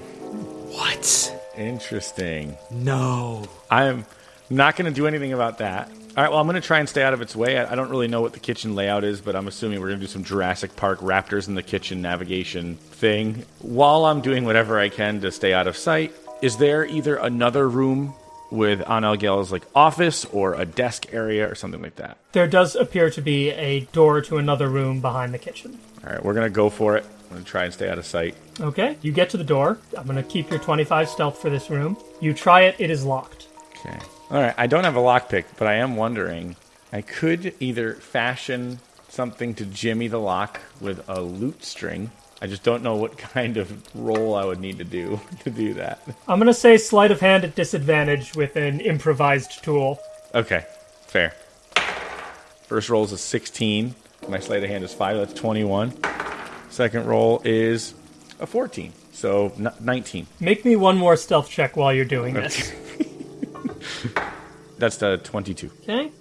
What? Interesting. No. I'm not going to do anything about that. All right, well, I'm going to try and stay out of its way. I, I don't really know what the kitchen layout is, but I'm assuming we're going to do some Jurassic Park Raptors in the kitchen navigation thing. While I'm doing whatever I can to stay out of sight, is there either another room with Anel Gel's like office or a desk area or something like that? There does appear to be a door to another room behind the kitchen. All right, we're going to go for it. I'm going to try and stay out of sight. Okay, you get to the door. I'm going to keep your 25 stealth for this room. You try it, it is locked. Okay. All right. I don't have a lockpick, but I am wondering. I could either fashion something to jimmy the lock with a lute string. I just don't know what [laughs] kind of roll I would need to do [laughs] to do that. I'm going to say sleight of hand at disadvantage with an improvised tool. Okay. Fair. First roll is a 16. My sleight of hand is 5. That's 21. Second roll is a 14. So 19. Make me one more stealth check while you're doing this. [laughs] That's the 22. Okay.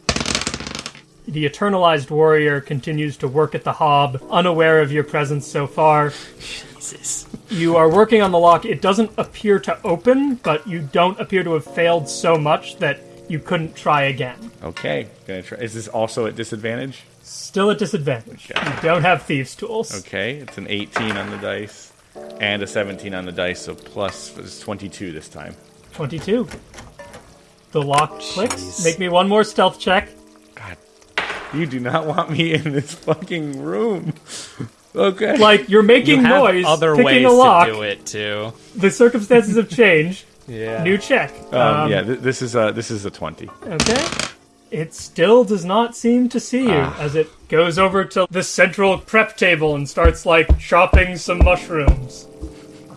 The eternalized warrior continues to work at the hob, unaware of your presence so far. Jesus. You are working on the lock. It doesn't appear to open, but you don't appear to have failed so much that you couldn't try again. Okay. Gonna try. Is this also at disadvantage? Still at disadvantage. You don't have thieves' tools. Okay, it's an 18 on the dice and a 17 on the dice, so plus it's 22 this time. 22. The lock clicks. Jeez. Make me one more stealth check. God, you do not want me in this fucking room. okay. Like, you're making You have noise, other picking ways a lock. to do it too. The circumstances have changed. [laughs] Yeah. New check. um, yeah, th- this is a this is a 20. Okay. It still does not seem to see you Ah. as it goes over to the central prep table and starts like chopping some mushrooms.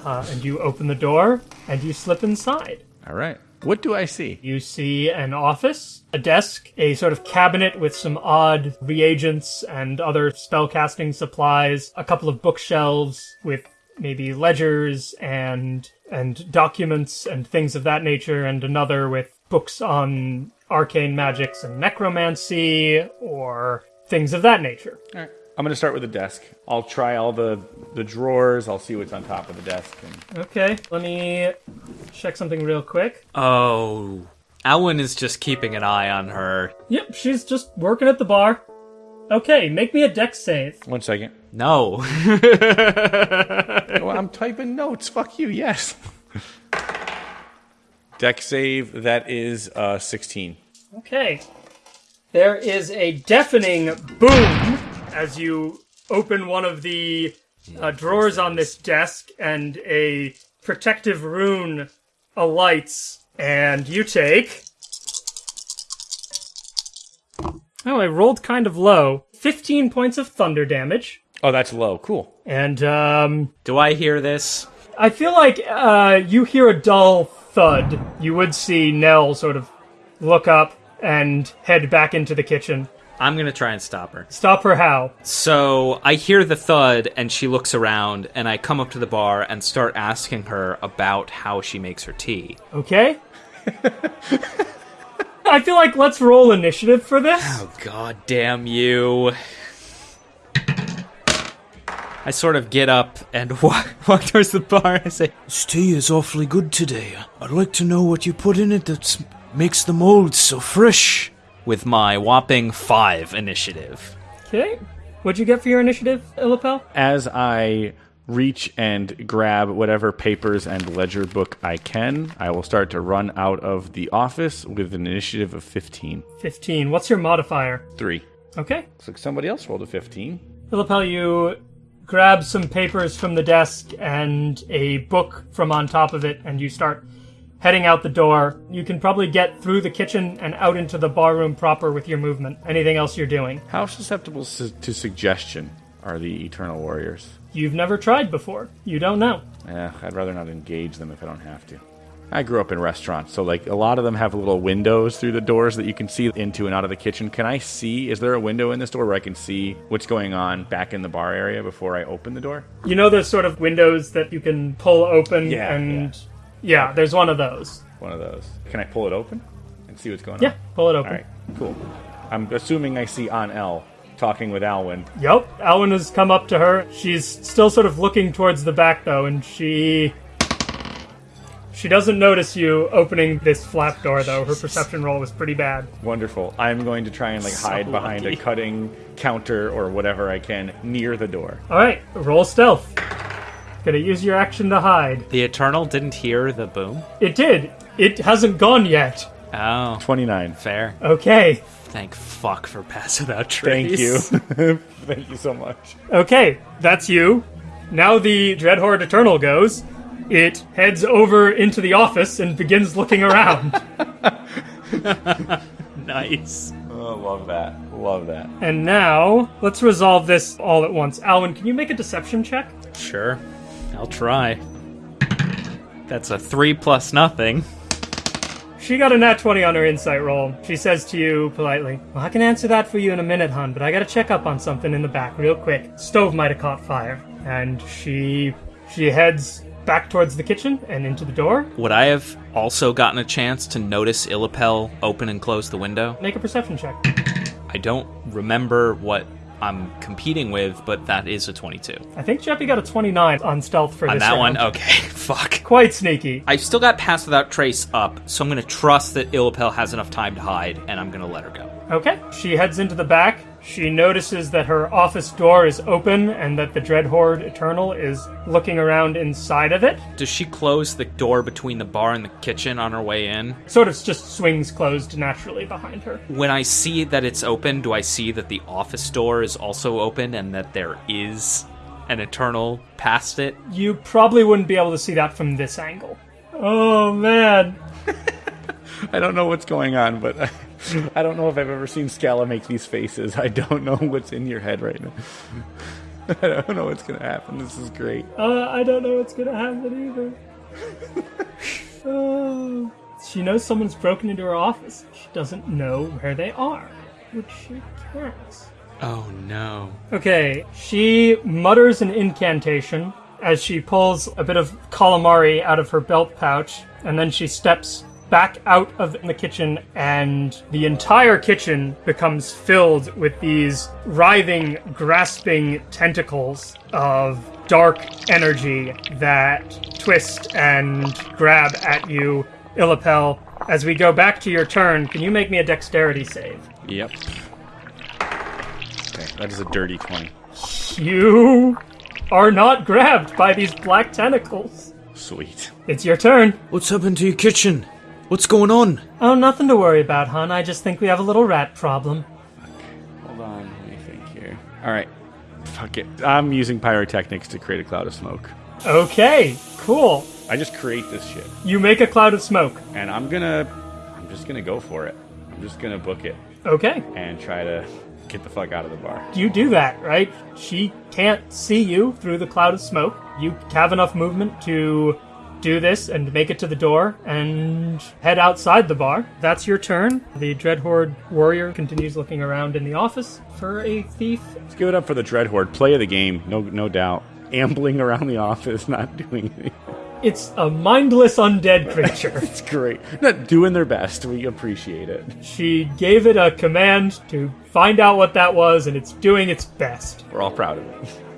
Uh, and you open the door and you slip inside. All right. What do I see? You see an office, a desk, a sort of cabinet with some odd reagents and other spellcasting supplies, a couple of bookshelves with maybe ledgers and and documents and things of that nature, and another with books on arcane magics and necromancy or things of that nature. All right. I'm going to start with the desk. I'll try all the the drawers. I'll see what's on top of the desk. And Okay, let me check something real quick. Oh, Alwyn is just keeping an eye on her. Yep, she's just working at the bar. Okay, make me a dex save. one second. No. [laughs] Oh, I'm typing notes. Fuck you. Yes. [laughs] Dex save. That is uh, 16. Okay. There is a deafening boom as you open one of the uh, drawers on this desk, and a protective rune alights, and you take. Oh, I rolled kind of low. 15 points of thunder damage. Oh, that's low. Cool. And, um, Do I hear this? I feel like uh, you hear a dull thud. You would see Nell sort of look up and head back into the kitchen. I'm gonna try and stop her. Stop her how? So I hear the thud, and she looks around, and I come up to the bar and start asking her about how she makes her tea. Okay? [laughs] I feel like let's roll initiative for this. Oh, God damn you. I sort of get up and [laughs] walk, walk towards the bar and I say, This tea is awfully good today. I'd like to know what you put in it that makes the mold so fresh. With my whopping five initiative. Okay. What'd you get for your initiative, Illipel? As I reach and grab whatever papers and ledger book I can, I will start to run out of the office with an initiative of 15. 15. What's your modifier? Three. Okay. Looks like somebody else rolled a 15. Illipel, you grab some papers from the desk and a book from on top of it, and you start heading out the door. You can probably get through the kitchen and out into the barroom proper with your movement. Anything else you're doing? How susceptible su- to suggestion are the Eternal Warriors? You've never tried before. You don't know. Eh, I'd rather not engage them if I don't have to. I grew up in restaurants, so like a lot of them have little windows through the doors that you can see into and out of the kitchen. Can I see? Is there a window in this door where I can see what's going on back in the bar area before I open the door? You know those sort of windows that you can pull open Yeah, and yeah, there's one of those. One of those. Can I pull it open and see what's going on? Yeah, pull it open. All right, cool. I'm assuming I see on L talking with Alwyn. Yep, Alwyn has come up to her. She's still sort of looking towards the back though, and she she doesn't notice you opening this flap door though. Her perception roll was pretty bad. Wonderful. I'm going to try and like hide behind a cutting counter or whatever I can near the door. All right, roll stealth. Gonna use your action to hide. The Eternal didn't hear the boom? It did. It hasn't gone yet. Oh, 29. fair. Okay. Thank fuck for passing pass without Thank you. [laughs] Thank you so much. Okay, that's you. Now the Dreadhorde Eternal goes. It heads over into the office and begins looking around. [laughs] Nice. Oh, love that. Love that. and now, let's resolve this all at once. Alwyn, can you make a deception check? Sure. I'll try. That's a three plus nothing. She got a nat 20 on her insight roll. She says to you politely, Well, I can answer that for you in a minute, hon, but I gotta check up on something in the back real quick. Stove might have caught fire. And she she heads back towards the kitchen and into the door. Would I have also gotten a chance to notice Illipel open and close the window? Make a perception check. I don't remember what I'm competing with, but that is a 22. I think Jeppy got a 29 on stealth for On this that round. one, okay, [laughs] fuck. Quite sneaky. I've still got Pass Without Trace up, so I'm gonna trust that Illipel has enough time to hide, and I'm gonna let her go. Okay. She heads into the back. She notices that her office door is open and that the Dreadhorde Eternal is looking around inside of it. Does she close the door between the bar and the kitchen on her way in? Sort of just swings closed naturally behind her. When I see that it's open, do I see that the office door is also open and that there is an Eternal past it? You probably wouldn't be able to see that from this angle. Oh man. [laughs] I don't know what's going on, but [laughs] I don't know if I've ever seen Scala make these faces. I don't know what's in your head right now. [laughs] I don't know what's gonna happen. This is great. Uh, I don't know what's gonna happen either. Oh. [laughs] she knows someone's broken into her office. She doesn't know where they are, which she can't. Oh no. Okay, she mutters an incantation as she pulls a bit of calamari out of her belt pouch, and then she steps back out of the kitchen, and the entire kitchen becomes filled with these writhing, grasping tentacles of dark energy that twist and grab at you, Illipel. As we go back to your turn, can you make me a dexterity save? Yep. Okay, that is a dirty twenty. You are not grabbed by these black tentacles. Sweet. It's your turn. What's happened to your kitchen? What's going on? Oh, nothing to worry about, hon. I just think we have a little rat problem. Hold on, let me think here. All right. Fuck it. I'm using pyrotechnics to create a cloud of smoke. Okay, cool. I just create this shit, You make a cloud of smoke. and I'm gonna, I'm just gonna go for it. I'm just gonna book it Okay, and try to get the fuck out of the bar. you do that, right? She can't see you through the cloud of smoke. You have enough movement to do this and make it to the door and head outside the bar. That's your turn. The Dreadhorde warrior continues looking around in the office for a thief. Let's give it up for the Dread Horde. Play of the game, no, no doubt. Ambling around the office, [laughs] not doing anything. It's a mindless undead creature. [laughs] It's great. Not doing their best. We appreciate it. She gave it a command to find out what that was, and it's doing its best. We're all proud of it. [laughs]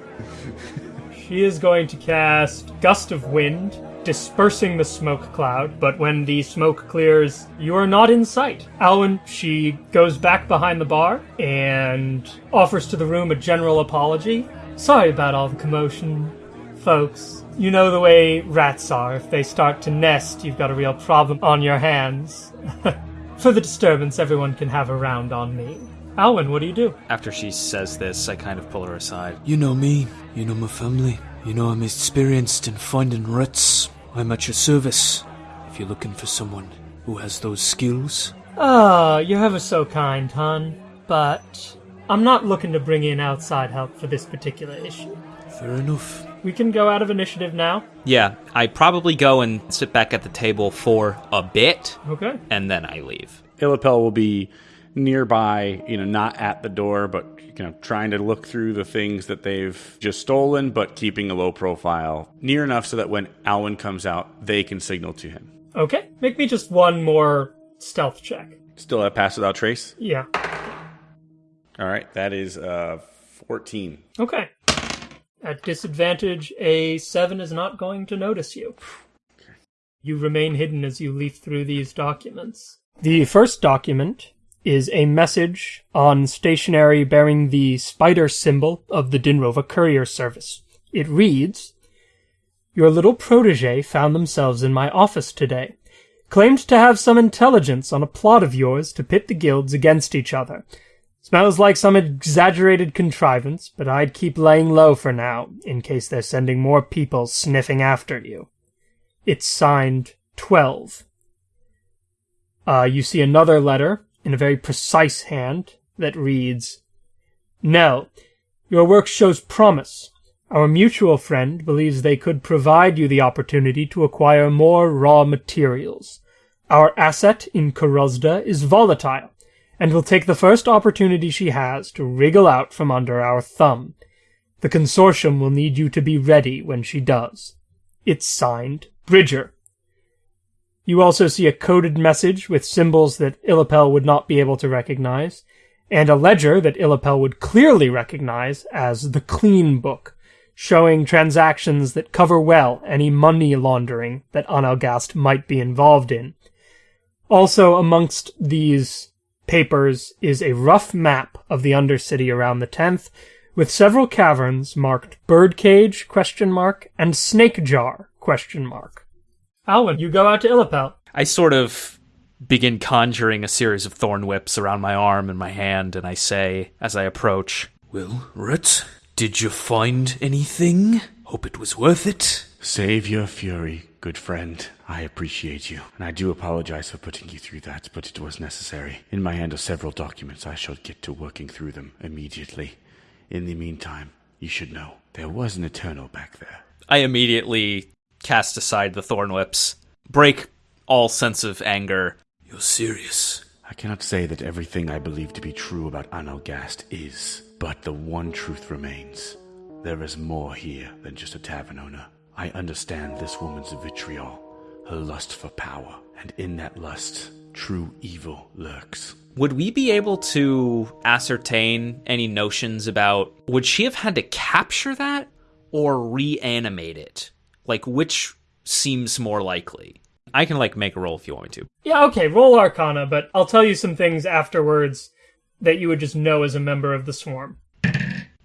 She is going to cast Gust of Wind, dispersing the smoke cloud, but when the smoke clears, you are not in sight. Alwyn, she goes back behind the bar and offers to the room a general apology. Sorry about all the commotion, folks. You know the way rats are. If they start to nest, you've got a real problem on your hands. [laughs] For the disturbance, everyone can have a round on me. Alwyn, what do you do? After she says this, I kind of pull her aside. You know me. You know my family. You know I'm experienced in finding rats. I'm at your service. If you're looking for someone who has those skills, Ah, you're ever so kind, hon. But I'm not looking to bring in outside help for this particular issue. fair enough. We can go out of initiative now. Yeah, I probably go and sit back at the table for a bit, Okay. and then I leave. Illipel will be nearby, you know, not at the door, but you know, trying to look through the things that they've just stolen, but keeping a low profile, near enough so that when Alwyn comes out, they can signal to him. Okay. Make me just one more stealth check. Still at pass without trace. Yeah. All right, that is uh, fourteen. Okay. At disadvantage, a 7 is not going to notice you. You remain hidden as you leaf through these documents. The first document is a message on stationery bearing the spider symbol of the Dinrova Courier Service. It reads Your little protege found themselves in my office today. Claimed to have some intelligence on a plot of yours to pit the guilds against each other. Smells like some exaggerated contrivance, but I'd keep laying low for now, in case they're sending more people sniffing after you. It's signed 12. Uh, you see another letter in a very precise hand that reads, Nell, your work shows promise. Our mutual friend believes they could provide you the opportunity to acquire more raw materials. Our asset in Korozda is volatile, and will take the first opportunity she has to wriggle out from under our thumb. The consortium will need you to be ready when she does. It's signed Bridger. You also see a coded message with symbols that Illipel would not be able to recognize, and a ledger that Illipel would clearly recognize as the Clean Book, showing transactions that cover well any money laundering that Analgast might be involved in. Also amongst these papers is a rough map of the Undercity around the 10th, with several caverns marked Birdcage question mark and Snake Jar question mark. Alwyn, you go out to Illipel. I sort of begin conjuring a series of thorn whips around my arm and my hand, and I say, as I approach, Well, rats, did you find anything? Hope it was worth it. Save your fury. Good friend, I appreciate you, and I do apologize for putting you through that, but it was necessary. In my hand are several documents. I shall get to working through them immediately. In the meantime, you should know there was an Eternal back there. I immediately cast aside the thorn whips, break all sense of anger. You're serious. I cannot say that everything I believe to be true about Analgast is, but the one truth remains. There is more here than just a tavern owner. I understand this woman's vitriol, her lust for power, and in that lust, true evil lurks. Would we be able to ascertain any notions about would she have had to capture that or reanimate it? Like which seems more likely? I can like make a roll if you want me to. Yeah, okay, roll Arcana, but I'll tell you some things afterwards that you would just know as a member of the Swarm.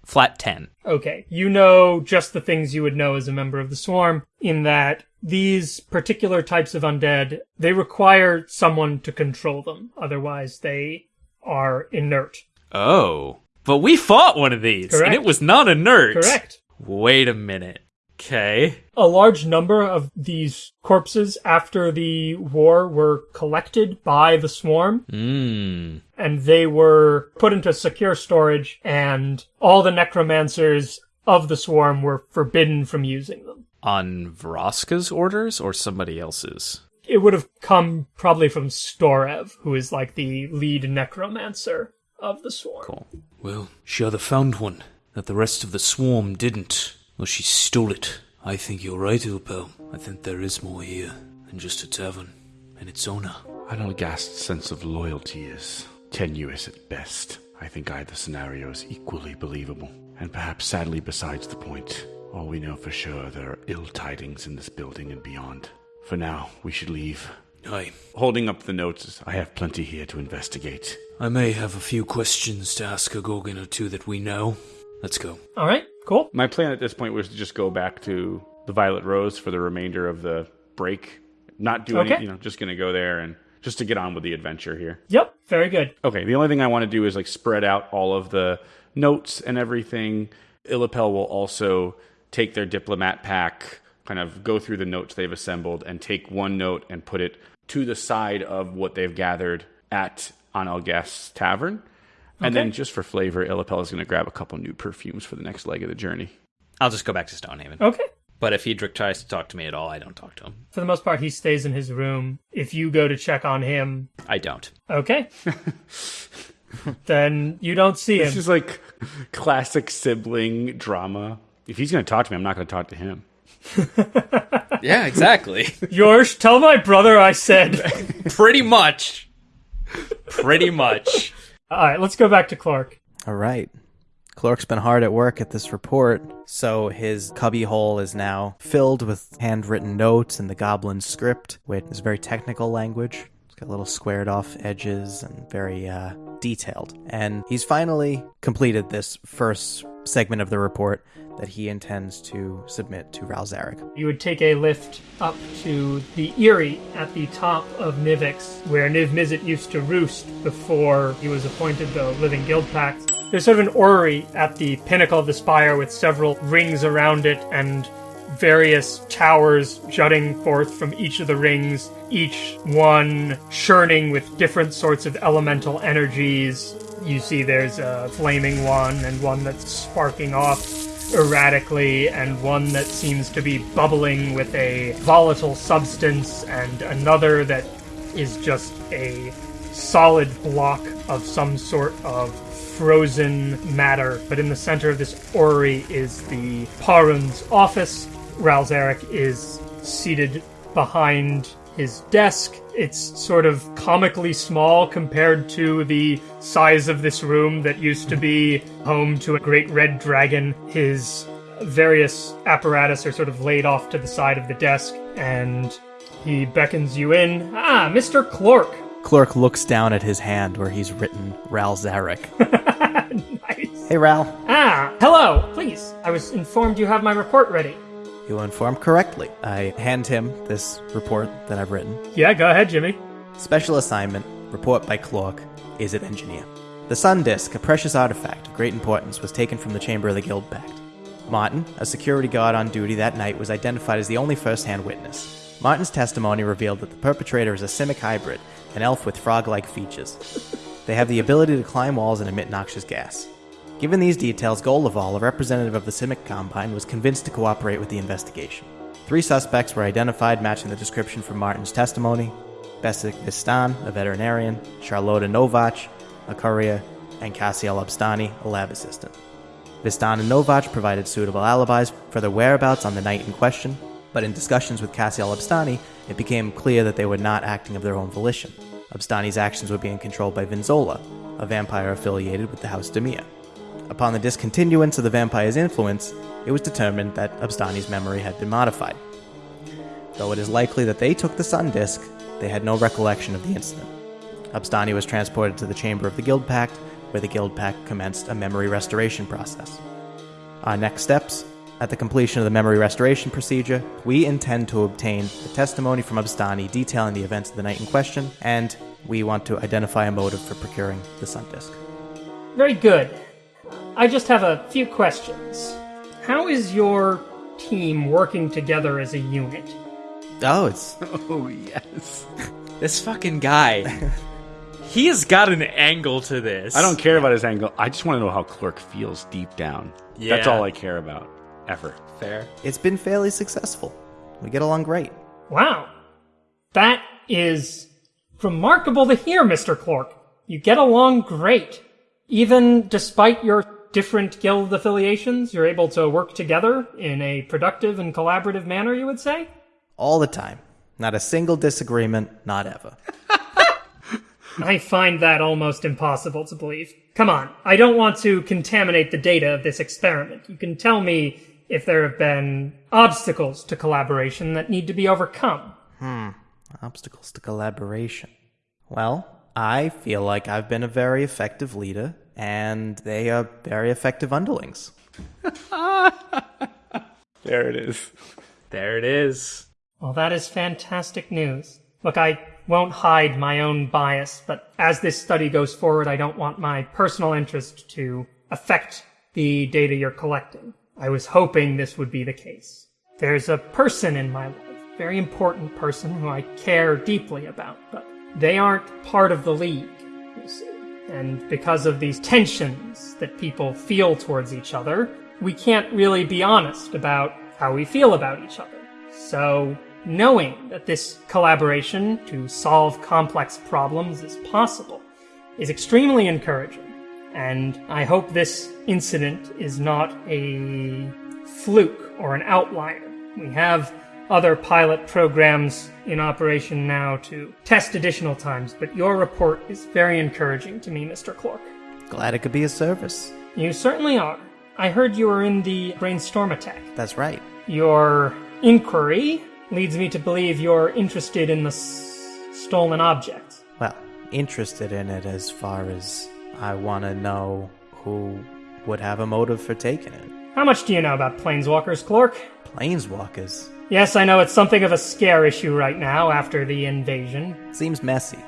Flat 10. Okay, you know just the things you would know as a member of the Swarm, in that these particular types of undead, they require someone to control them, otherwise they are inert. Oh. But we fought one of these and it was not inert. Correct. Wait a minute. Okay. A large number of these corpses after the war were collected by the Swarm, Mmm. and they were put into secure storage, and all the necromancers of the Swarm were forbidden from using them. On Vraska's orders or somebody else's? It would have come probably from Storrev, who is like the lead necromancer of the Swarm. Cool. Well, she either found one that the rest of the swarm didn't, or she stole it. I think you're right, Ilpel. I think there is more here than just a tavern and its owner. Analgast's sense of loyalty is tenuous at best. I think either scenario is equally believable. And perhaps sadly besides the point. All we know for sure there are ill tidings in this building and beyond. For now, we should leave. Aye. Holding up the notes, I have plenty here to investigate. I may have a few questions to ask a Gorgon or two that we know. Let's go. All right, cool. My plan at this point was to just go back to the Violet Rose for the remainder of the break. Not do Okay. any, you know, just going to go there and just to get on with the adventure here. Yep, very good. Okay, the only thing I want to do is like spread out all of the notes and everything. Illipel will also take their diplomat pack, kind of go through the notes they've assembled, and take one note and put it to the side of what they've gathered at Analgast's tavern. And then just for flavor, Illipel is going to grab a couple new perfumes for the next leg of the journey. I'll just go back to Stonehaven. Okay. But if Hedrick tries to talk to me at all, I don't talk to him. For the most part, he stays in his room. If you go to check on him, I don't. okay. [laughs] then you don't see him. This him. is like classic sibling drama. If he's going to talk to me, I'm not going to talk to him. [laughs] Yeah, exactly. Yours, tell my brother I said. [laughs] Pretty much. Pretty much. All right, let's go back to Clork. All right. Clork's been hard at work at this report, so his cubbyhole is now filled with handwritten notes in the goblin script, which is very technical language. It's got little squared off edges and very uh, detailed. And he's finally completed this first segment of the report that he intends to submit to Ral Zarek. You would take a lift up to the Eyrie at the top of Nivix, where Niv Mizzet used to roost before he was appointed the Living Guild Pact. There's sort of an orrery at the pinnacle of the spire with several rings around it and various towers jutting forth from each of the rings, each one churning with different sorts of elemental energies. You see there's a flaming one and one that's sparking off erratically, and one that seems to be bubbling with a volatile substance, and another that is just a solid block of some sort of frozen matter. But in the center of this orrery is the Parun's office. Ral Zarek is seated behind his desk. It's sort of comically small compared to the size of this room that used to be home to a great red dragon. His various apparatus are sort of laid off to the side of the desk, and he beckons you in. Ah, Mr. Clork. Clark looks down at his hand where he's written Ral Zarek. [laughs] nice. hey, Ral. Ah, hello. Please, I was informed you have my report ready. You were informed correctly. I hand him this report that I've written. Yeah, go ahead, Jimmy. Special assignment, report by Clork, is it engineer. The Sun Disk, a precious artifact of great importance, was taken from the Chamber of the Guild Pact. Martin, a security guard on duty that night, was identified as the only first hand witness. Martin's testimony revealed that the perpetrator is a Simic hybrid, an elf with frog like features. They have the ability to climb walls and emit noxious gas. Given these details, Goldaval, a representative of the Simic Combine, was convinced to cooperate with the investigation. Three suspects were identified matching the description from Martin's testimony Besik Vistan, a veterinarian, Charlotta Novach, a courier, and Cassiel Abstani, a lab assistant. Vistan and Novach provided suitable alibis for their whereabouts on the night in question, but in discussions with Cassiel Abstani, it became clear that they were not acting of their own volition. Abstani's actions were being controlled by Vinzola, a vampire affiliated with the House Dimir. Upon the discontinuance of the vampire's influence, it was determined that Abstani's memory had been modified. Though it is likely that they took the sun disk, they had no recollection of the incident. Abstani was transported to the chamber of the Guild Pact, where the Guild Pact commenced a memory restoration process. Our next steps at the completion of the memory restoration procedure, we intend to obtain a testimony from Abstani detailing the events of the night in question, and we want to identify a motive for procuring the sun disk. Very good. I just have a few questions. How is your team working together as a unit? Oh, it's [laughs] Oh, yes. [laughs] This fucking guy. [laughs] he has got an angle to this. I don't care about his angle. I just want to know how Clork feels deep down. Yeah. That's all I care about. Ever. fair. it's been fairly successful. We get along great. Wow. That is remarkable to hear, Mr. Clork. You get along great. Even despite your different guild affiliations, you're able to work together in a productive and collaborative manner, you would say? All the time. Not a single disagreement, not ever. [laughs] I find that almost impossible to believe. Come on, I don't want to contaminate the data of this experiment. You can tell me if there have been obstacles to collaboration that need to be overcome. Hmm, obstacles to collaboration. Well, I feel like I've been a very effective leader, and they are very effective underlings. [laughs] There it is. There it is. Well, that is fantastic news. Look, I won't hide my own bias, but as this study goes forward, I don't want my personal interest to affect the data you're collecting. I was hoping this would be the case. There's a person in my life, very important person who I care deeply about, but they aren't part of the league, you see. And because of these tensions that people feel towards each other, we can't really be honest about how we feel about each other. So, knowing that this collaboration to solve complex problems is possible is extremely encouraging. And I hope this incident is not a fluke or an outlier. We have other pilot programs in operation now to test additional times, but your report is very encouraging to me, Mr. Clork. Glad it could be of service. You certainly are. I heard you were in the brainstorm attack. That's right. Your inquiry leads me to believe you're interested in the s- stolen object. Well, interested in it as far as I want to know who would have a motive for taking it. How much do you know about planeswalkers, Clork? Planeswalkers. Yes, I know it's something of a scare issue right now after the invasion. Seems messy.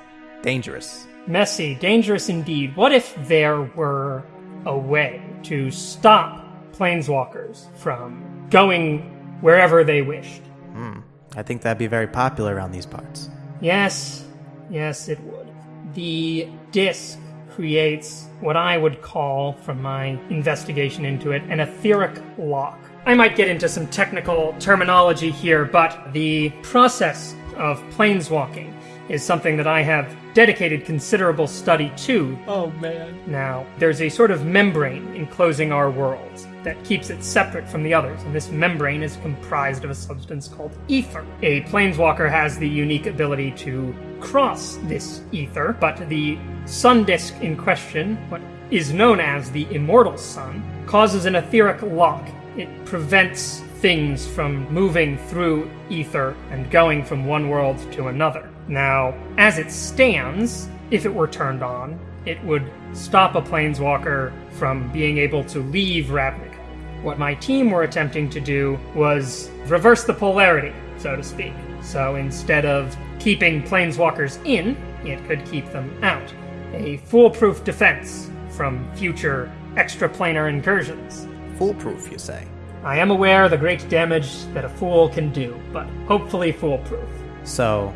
Dangerous. Messy, dangerous indeed. What if there were a way to stop planeswalkers from going wherever they wished? Hmm. I think that'd be very popular around these parts. Yes, yes, it would. The disk creates what I would call, from my investigation into it, an etheric lock. I might get into some technical terminology here, but the process of planeswalking is something that I have dedicated considerable study to Oh man. now, there's a sort of membrane enclosing our worlds that keeps it separate from the others, and this membrane is comprised of a substance called ether. A planeswalker has the unique ability to cross this ether, but the sun disk in question, what is known as the immortal sun, causes an etheric lock. It prevents things from moving through ether and going from one world to another. Now, as it stands, if it were turned on, it would stop a planeswalker from being able to leave Ravnica. What my team were attempting to do was reverse the polarity, so to speak. So instead of keeping planeswalkers in, it could keep them out. A foolproof defense from future extraplanar incursions. Foolproof, you say? I am aware of the great damage that a fool can do, but hopefully foolproof. So,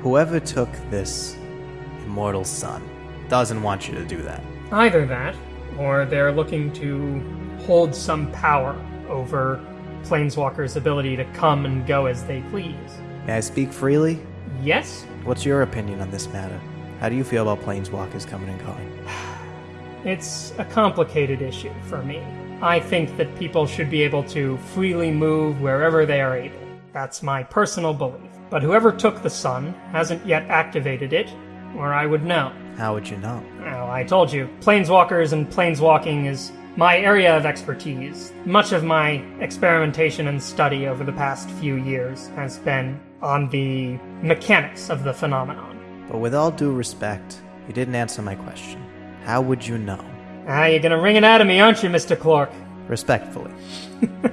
whoever took this immortal sun doesn't want you to do that. Either that, or they're looking to hold some power over Planeswalkers' ability to come and go as they please. May I speak freely? Yes, What's your opinion on this matter? How do you feel about planeswalkers coming and going? [sighs] it's a complicated issue for me. I think that people should be able to freely move wherever they are able. That's my personal belief. But whoever took the sun hasn't yet activated it, or I would know. How would you know? Well, I told you, planeswalkers and planeswalking is my area of expertise. Much of my experimentation and study over the past few years has been on the mechanics of the phenomenon. But with all due respect, you didn't answer my question. How would you know? Ah, you're gonna ring it out of me, aren't you, Mr. Clork? Respectfully. [laughs]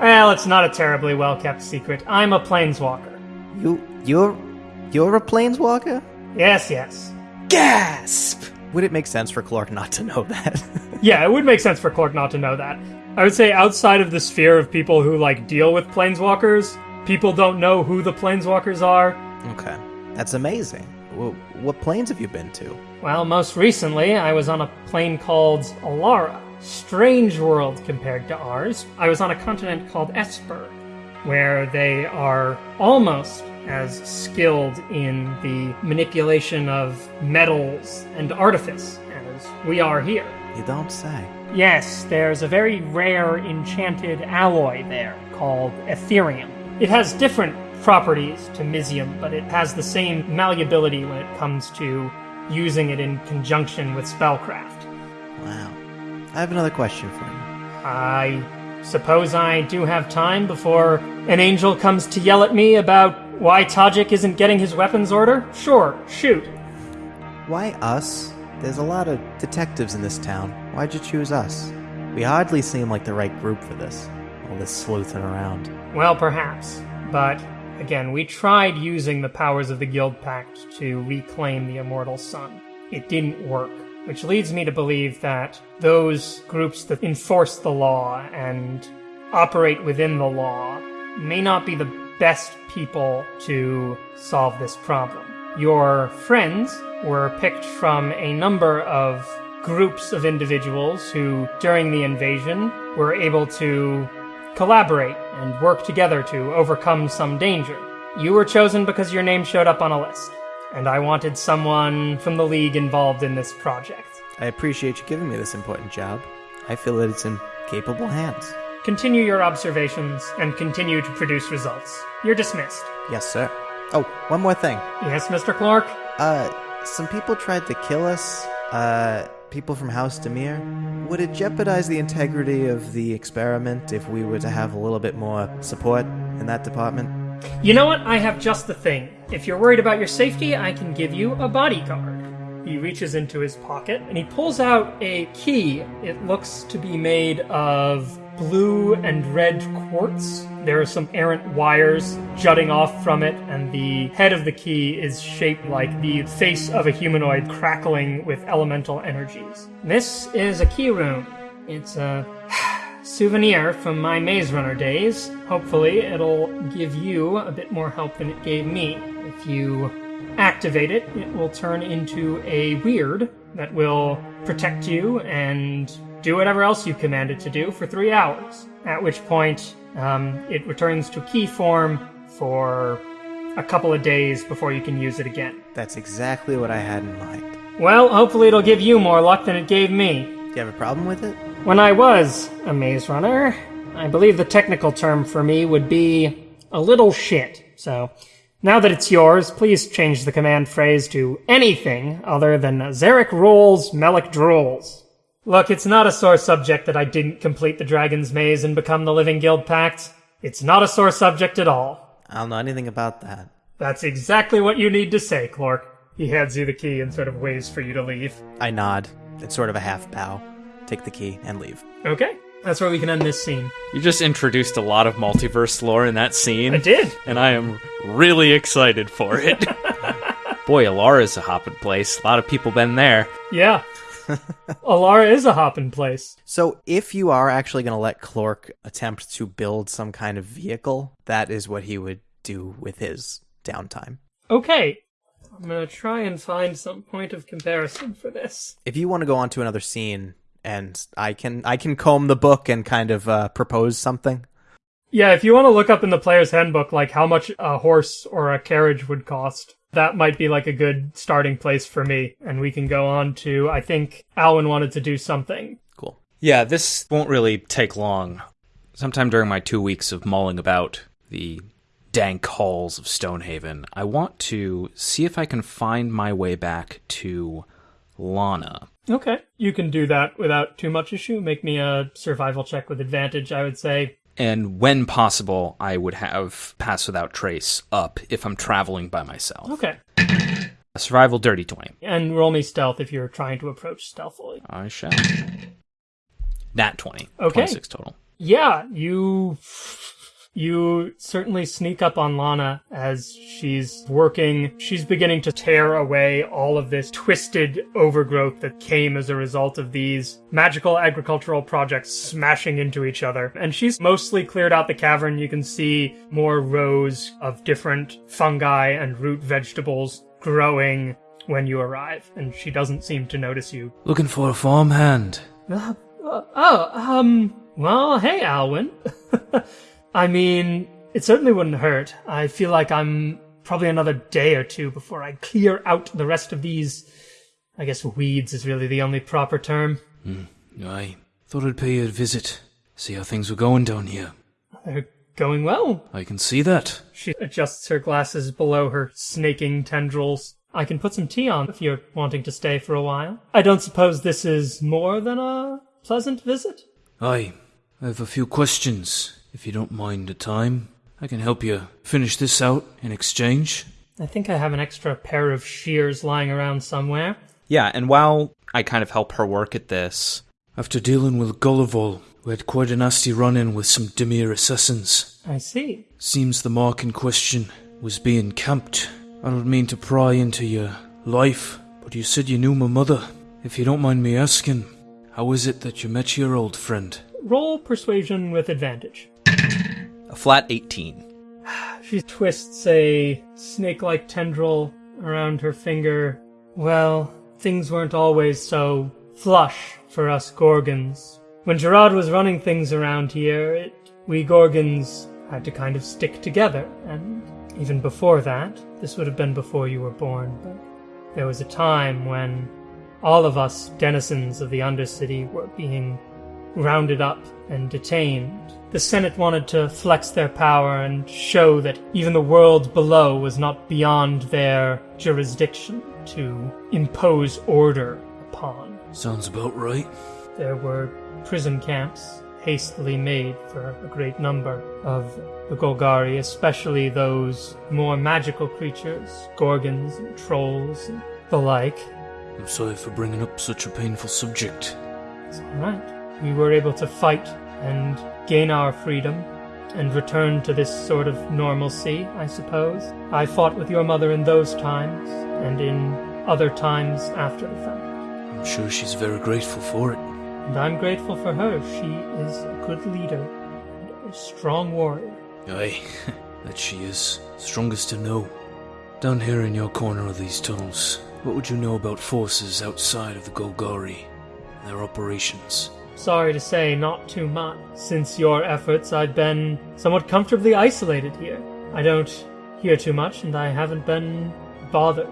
Well, it's not a terribly well kept secret. I'm a planeswalker. You you're you're a planeswalker? Yes, yes. Gasp! Would it make sense for Clork not to know that? [laughs] Yeah, it would make sense for Clork not to know that. I would say outside of the sphere of people who like deal with planeswalkers, people don't know who the planeswalkers are. okay. That's amazing. What planes have you been to? Well, most recently, I was on a plane called Alara. Strange world compared to ours. I was on a continent called Esper, where they are almost as skilled in the manipulation of metals and artifice as we are here. You don't say. Yes, there's a very rare enchanted alloy there called Etherium. It has different properties to Mizzium, but it has the same malleability when it comes to using it in conjunction with spellcraft. Wow. I have another question for you. I suppose I do have time before an angel comes to yell at me about why Tajic isn't getting his weapons order? Sure, shoot. Why us? There's a lot of detectives in this town. Why'd you choose us? We hardly seem like the right group for this. All this sleuthing around. Well, perhaps. But again, we tried using the powers of the Guild Pact to reclaim the Immortal Sun. It didn't work, which leads me to believe that those groups that enforce the law and operate within the law may not be the best people to solve this problem. Your friends were picked from a number of groups of individuals who, during the invasion, were able to collaborate and work together to overcome some danger. You were chosen because your name showed up on a list, and I wanted someone from the League involved in this project. I appreciate you giving me this important job. I feel that it's in capable hands. Continue your observations and continue to produce results. You're dismissed. Yes, sir. Oh, one more thing. Yes, Mr. Clork? Uh, some people tried to kill us. Uh, people from House Dimir. Would it jeopardize the integrity of the experiment if we were to have a little bit more support in that department? You know what? I have just the thing. If you're worried about your safety, I can give you a bodyguard. He reaches into his pocket and he pulls out a key. It looks to be made of blue and red quartz. There are some errant wires jutting off from it, and the head of the key is shaped like the face of a humanoid crackling with elemental energies. This is a keyrune. It's a [sighs] souvenir from my Maze Runner days. Hopefully, it'll give you a bit more help than it gave me. If you activate it, it will turn into a weird that will protect you and do whatever else you command it to do for three hours. At which point, um, it returns to key form for a couple of days before you can use it again. That's exactly what I had in mind. Well, hopefully, it'll give you more luck than it gave me. Do you have a problem with it? When I was a maze runner, I believe the technical term for me would be a little shit. So, now that it's yours, please change the command phrase to anything other than Zarek rules, Melik drools. Look, it's not a sore subject that I didn't complete the Dragon's Maze and become the Living Guild Pact. It's not a sore subject at all. I don't know anything about that. That's exactly what you need to say, Clork. He hands you the key and sort of waves for you to leave. I nod. It's sort of a half bow. Take the key and leave. Okay, that's where we can end this scene. You just introduced a lot of multiverse lore in that scene. I did. And I am really excited for it. [laughs] Boy, Alara's a hopping place. A lot of people been there. Yeah. [laughs] Alara is a hopping place. So, if you are actually going to let Clork attempt to build some kind of vehicle, that is what he would do with his downtime. Okay. I'm gonna try and find some point of comparison for this. If you want to go on to another scene, and I can I can comb the book and kind of uh, propose something. Yeah, if you want to look up in the player's handbook, like how much a horse or a carriage would cost, that might be like a good starting place for me. And we can go on to, I think Alwyn wanted to do something. Cool. Yeah, this won't really take long. Sometime during my two weeks of mulling about the dank halls of Stonehaven, I want to see if I can find my way back to Lana. Okay. You can do that without too much issue. Make me a survival check with advantage, I would say. And when possible, I would have Pass Without Trace up if I'm traveling by myself. Okay. A survival dirty 20. And roll me stealth if you're trying to approach stealthily. I shall. Nat 20. Okay. 26 total. Yeah, you you certainly sneak up on Lana as she's working. She's beginning to tear away all of this twisted overgrowth that came as a result of these magical agricultural projects smashing into each other. And she's mostly cleared out the cavern. You can see more rows of different fungi and root vegetables growing when you arrive, and she doesn't seem to notice you. Looking for a farmhand. Uh, uh, oh, um, well, hey, Alwyn. [laughs] I mean, it certainly wouldn't hurt. I feel like I'm probably another day or two before I clear out the rest of these. I guess weeds is really the only proper term. Hmm. I thought I'd pay you a visit, see how things were going down here. They're going well. I can see that. She adjusts her glasses below her snaking tendrils. I can put some tea on if you're wanting to stay for a while. I don't suppose this is more than a pleasant visit? Aye, I have a few questions, if you don't mind the time. I can help you finish this out in exchange. I think I have an extra pair of shears lying around somewhere. Yeah, and while I kind of help her work at this, After dealing with Gulliver, we had quite a nasty run-in with some Dimir assassins. I see. Seems the mark in question was being camped. I don't mean to pry into your life, but you said you knew my mother. If you don't mind me asking, how is it that you met your old friend? Roll persuasion with advantage. A flat 18. She twists a snake like tendril around her finger. Well, things weren't always so flush for us Gorgons. When Jarad was running things around here, it, we Gorgons had to kind of stick together, and even before that, this would have been before you were born, but there was a time when all of us denizens of the Undercity were being rounded up and detained. The Senate wanted to flex their power and show that even the world below was not beyond their jurisdiction to impose order upon. Sounds about right. There were prison camps hastily made for a great number of the Golgari, especially those more magical creatures, gorgons and trolls and the like. I'm sorry for bringing up such a painful subject. It's all right. We were able to fight and gain our freedom and return to this sort of normalcy, I suppose. I fought with your mother in those times and in other times after the fact. I'm sure she's very grateful for it. And I'm grateful for her. She is a good leader and a strong warrior. Aye, [laughs] that she is. Strongest to know. Down here in your corner of these tunnels, what would you know about forces outside of the Golgari and their operations? Sorry to say, not too much. Since your efforts, I've been somewhat comfortably isolated here. I don't hear too much, and I haven't been bothered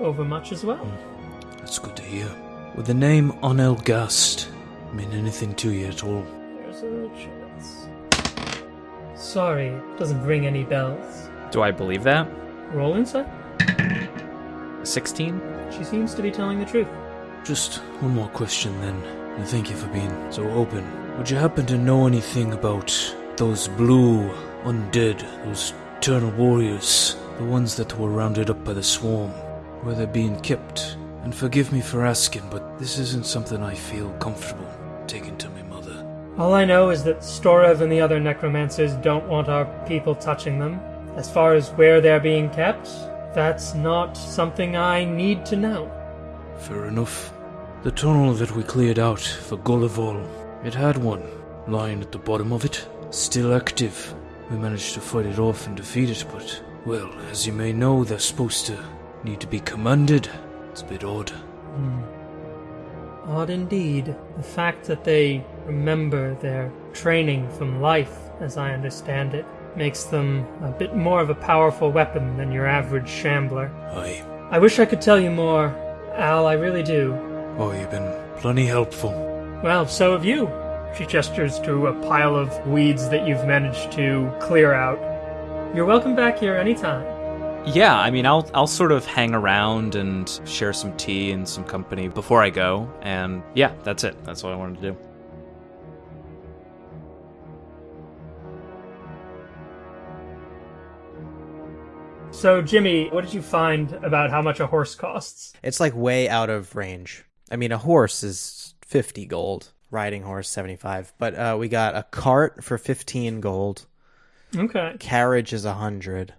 over much as well. Hmm. That's good to hear. Would the name Onel Gast mean anything to you at all? There's a chance. Sorry, doesn't ring any bells. Do I believe that? Roll insight. 16? She seems to be telling the truth. Just one more question then, and thank you for being so open. Would you happen to know anything about those blue undead, those eternal warriors, the ones that were rounded up by the swarm? Where they're being kept? And forgive me for asking, but this isn't something I feel comfortable taking to my mother. All I know is that Storrev and the other necromancers don't want our people touching them. As far as where they're being kept, that's not something I need to know. Fair enough. The tunnel that we cleared out for Gullival, it had one lying at the bottom of it, still active. We managed to fight it off and defeat it, but, well, as you may know, they're supposed to need to be commanded. It's a bit odd. Hmm. Odd indeed. The fact that they remember their training from life, as I understand it, makes them a bit more of a powerful weapon than your average shambler. Aye. I wish I could tell you more, Al, I really do. Oh, you've been plenty helpful. Well, so have you. She gestures to a pile of weeds that you've managed to clear out. You're welcome back here anytime. Yeah, I mean, I'll I'll sort of hang around and share some tea and some company before I go, and yeah, that's it. That's what I wanted to do. So, Jimmy, what did you find about how much a horse costs? It's like way out of range. I mean, a horse is 50 gold, riding horse 75, but uh, we got a cart for 15 gold, Okay. carriage is 100,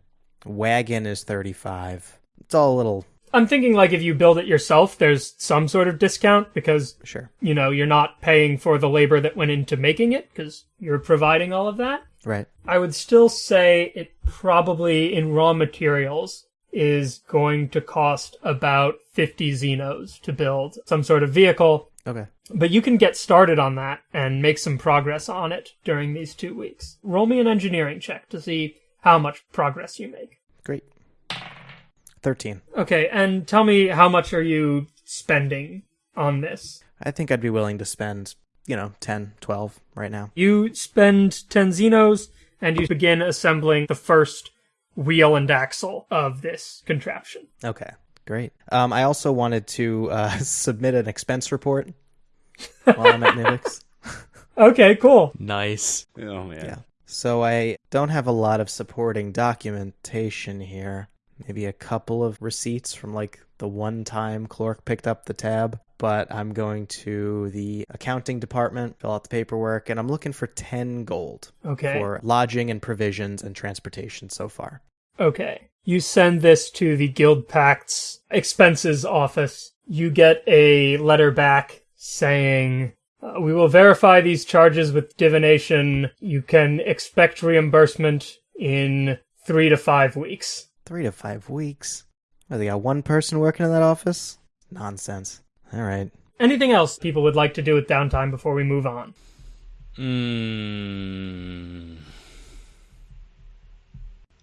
wagon is 35. It's all a little, I'm thinking like if you build it yourself, there's some sort of discount because, sure. you know, you're not paying for the labor that went into making it because you're providing all of that. Right. I would still say it probably in raw materials is going to cost about 50 Zinos to build some sort of vehicle, Okay. but you can get started on that and make some progress on it during these two weeks. Roll me an engineering check to see how much progress you make. Great. 13. Okay, and tell me how much are you spending on this? I think I'd be willing to spend, you know, 10, 12 right now. You spend 10 Zinos and you begin assembling the first wheel and axle of this contraption. Okay. Great. Um, I also wanted to uh, [laughs] submit an expense report while I'm at Nivix. [laughs] Okay, cool. Nice. Oh man. Yeah. So I don't have a lot of supporting documentation here. Maybe a couple of receipts from like the one time Clork picked up the tab, but I'm going to the accounting department, fill out the paperwork, and I'm looking for 10 gold Okay. for lodging and provisions and transportation so far. Okay. You send this to the Guild Pact's expenses office. You get a letter back saying, uh, We will verify these charges with divination. You can expect reimbursement in three to five weeks. Three to five weeks. Oh, they got one person working in that office? Nonsense. All right. Anything else people would like to do with downtime before we move on? Mm.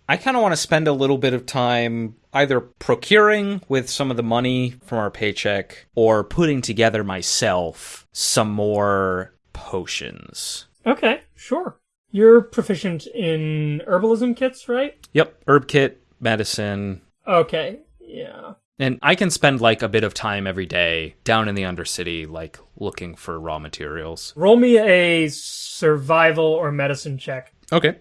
I kind of want to spend a little bit of time either procuring with some of the money from our paycheck or putting together myself some more potions. Okay, sure. You're proficient in herbalism kits, right? Yep, herb kit, medicine, Okay, yeah. and I can spend like a bit of time every day down in the Undercity, like looking for raw materials. Roll me a survival or medicine check. Okay.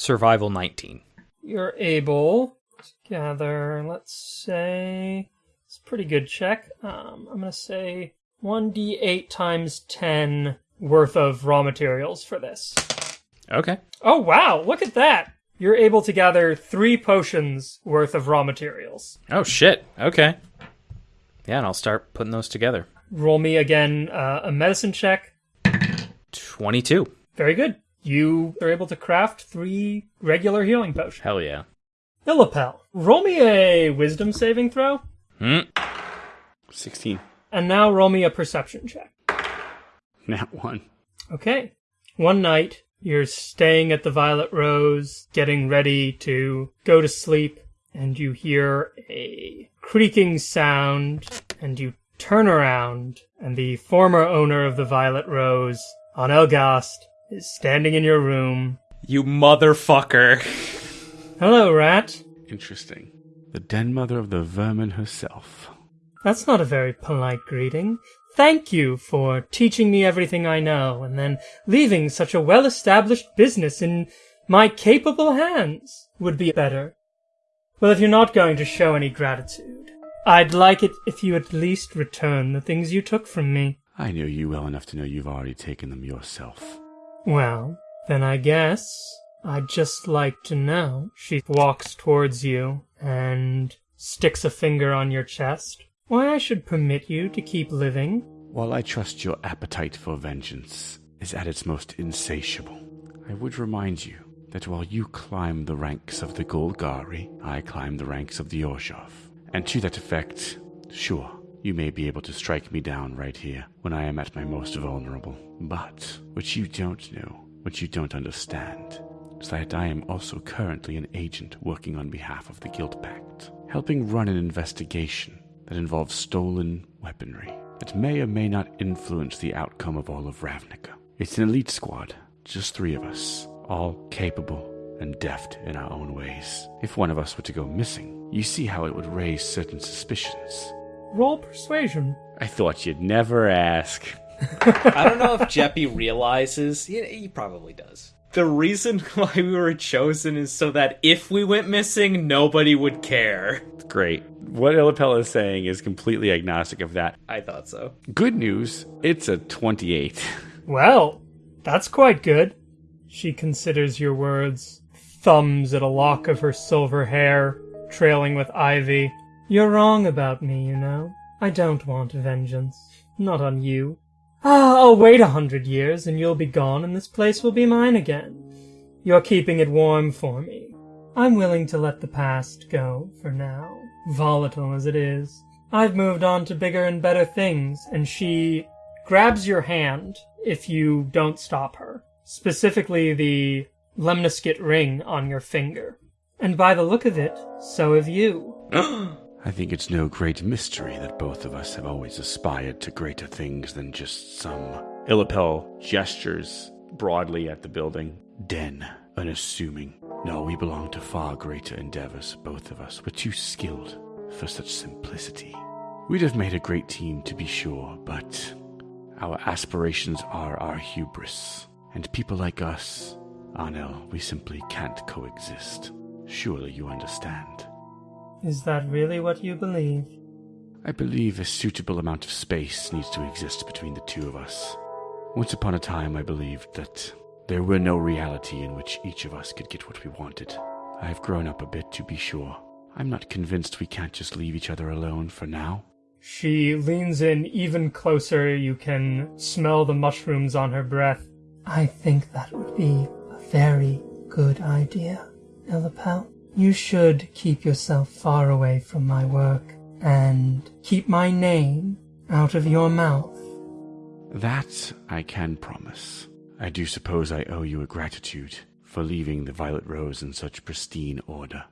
Survival 19. You're able to gather, let's say, it's a pretty good check. Um, I'm going to say 1d8 times 10 worth of raw materials for this. Okay. Oh, wow, look at that! You're able to gather three potions worth of raw materials. Oh shit. Okay. Yeah, and I'll start putting those together. Roll me again uh, a medicine check. 22. Very good. You are able to craft three regular healing potions. Hell yeah. Illipel, roll me a wisdom saving throw, Hmm. 16. and now roll me a perception check. [laughs] Nat 1. Okay. One night, you're staying at the Violet Rose, getting ready to go to sleep, and you hear a creaking sound, and you turn around, and the former owner of the Violet Rose, on Elgast, is standing in your room. You motherfucker. Hello, Rat. Interesting. The den mother of the vermin herself. That's not a very polite greeting. Thank you for teaching me everything I know and then leaving such a well established business in my capable hands would be better. Well, if you're not going to show any gratitude, I'd like it if you at least return the things you took from me. I know you well enough to know you've already taken them yourself. Well, then I guess I'd just like to know. She walks towards you and sticks a finger on your chest. Why, I should permit you to keep living. While I trust your appetite for vengeance is at its most insatiable, I would remind you that while you climb the ranks of the Golgari, I climb the ranks of the Orzhov. And to that effect, sure, you may be able to strike me down right here when I am at my most vulnerable. But what you don't know, what you don't understand, is that I am also currently an agent working on behalf of the Guild Pact, helping run an investigation that involves stolen weaponry that may or may not influence the outcome of all of Ravnica. It's an elite squad, just three of us, all capable and deft in our own ways. If one of us were to go missing, you see how it would raise certain suspicions. Roll persuasion. I thought you'd never ask. [laughs] I don't know if Jeppy realizes. He, he probably does. The reason [laughs] why we were chosen is so that if we went missing, nobody would care. Great. What Illipel is saying is completely agnostic of that. I thought so. Good news, it's a 28. Well, that's quite good. She considers your words, thumbs at a lock of her silver hair, trailing with ivy. You're wrong about me, you know. I don't want vengeance. Not on you. Ah, I'll wait a hundred years and you'll be gone and this place will be mine again. You're keeping it warm for me. I'm willing to let the past go for now, volatile as it is. I've moved on to bigger and better things, and she grabs your hand if you don't stop her. Specifically the lemniscate ring on your finger. And by the look of it, so have you. [gasps] [gasps] I think it's no great mystery that both of us have always aspired to greater things than just some Illipel gestures broadly at the building. den, unassuming. No, we belong to far greater endeavors, both of us. We're too skilled for such simplicity. We'd have made a great team, to be sure, but our aspirations are our hubris. And people like us, Anel, we simply can't coexist. Surely you understand. Is that really what you believe? I believe a suitable amount of space needs to exist between the two of us. Once upon a time, I believed that there were no reality in which each of us could get what we wanted. I have grown up a bit, to be sure. I'm not convinced we can't just leave each other alone for now. She leans in even closer. You can smell the mushrooms on her breath. I think that would be a very good idea, Illipel. You should keep yourself far away from my work and keep my name out of your mouth. That I can promise. I do suppose I owe you a gratitude for leaving the Violet Rose in such pristine order.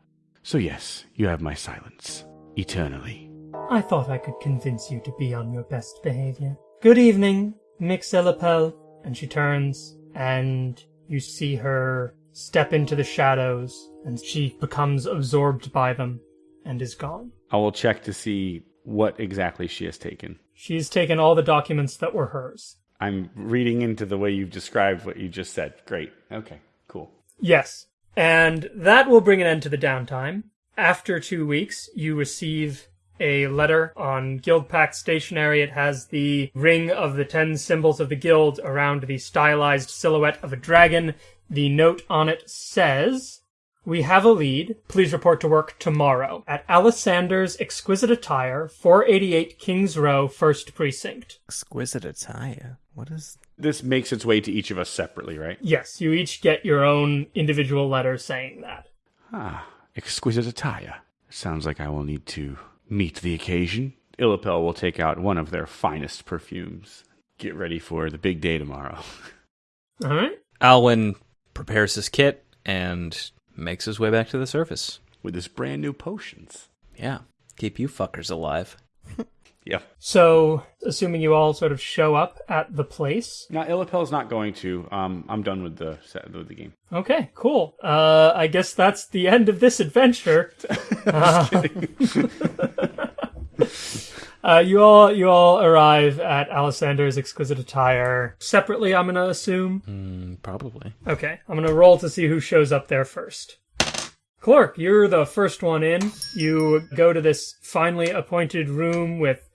So, yes, you have my silence. Eternally. I thought I could convince you to be on your best behavior. Good evening, Mix Illipel. And she turns, and you see her step into the shadows, and she becomes absorbed by them and is gone. I will check to see what exactly she has taken. She's taken all the documents that were hers. I'm reading into the way you've described what you just said. Great. Okay, cool. Yes. And that will bring an end to the downtime. After two weeks, you receive a letter on Guild Pact stationery. It has the ring of the ten symbols of the guild around the stylized silhouette of a dragon. The note on it says, We have a lead. Please report to work tomorrow at Alessander's Exquisite Attire, 488 Kings Row, 1st Precinct. Exquisite attire. What is. This makes its way to each of us separately, right? Yes, you each get your own individual letter saying that. Ah, exquisite attire. Sounds like I will need to meet the occasion. Illipel will take out one of their finest perfumes. Get ready for the big day tomorrow. [laughs] All right. Alwyn prepares his kit and makes his way back to the surface. With his brand new potions. Yeah, keep you fuckers alive. [laughs] yeah. So, assuming you all sort of show up at the place. Now, Illipel's not going to. Um, I'm done with the set with the game. Okay, cool. Uh, I guess that's the end of this adventure. [laughs] Uh, [laughs] uh, you all you all arrive at Alessander's exquisite attire separately. I'm gonna assume. Mm, probably. Okay, I'm gonna roll to see who shows up there first. Clork, you're the first one in. You go to this finely appointed room with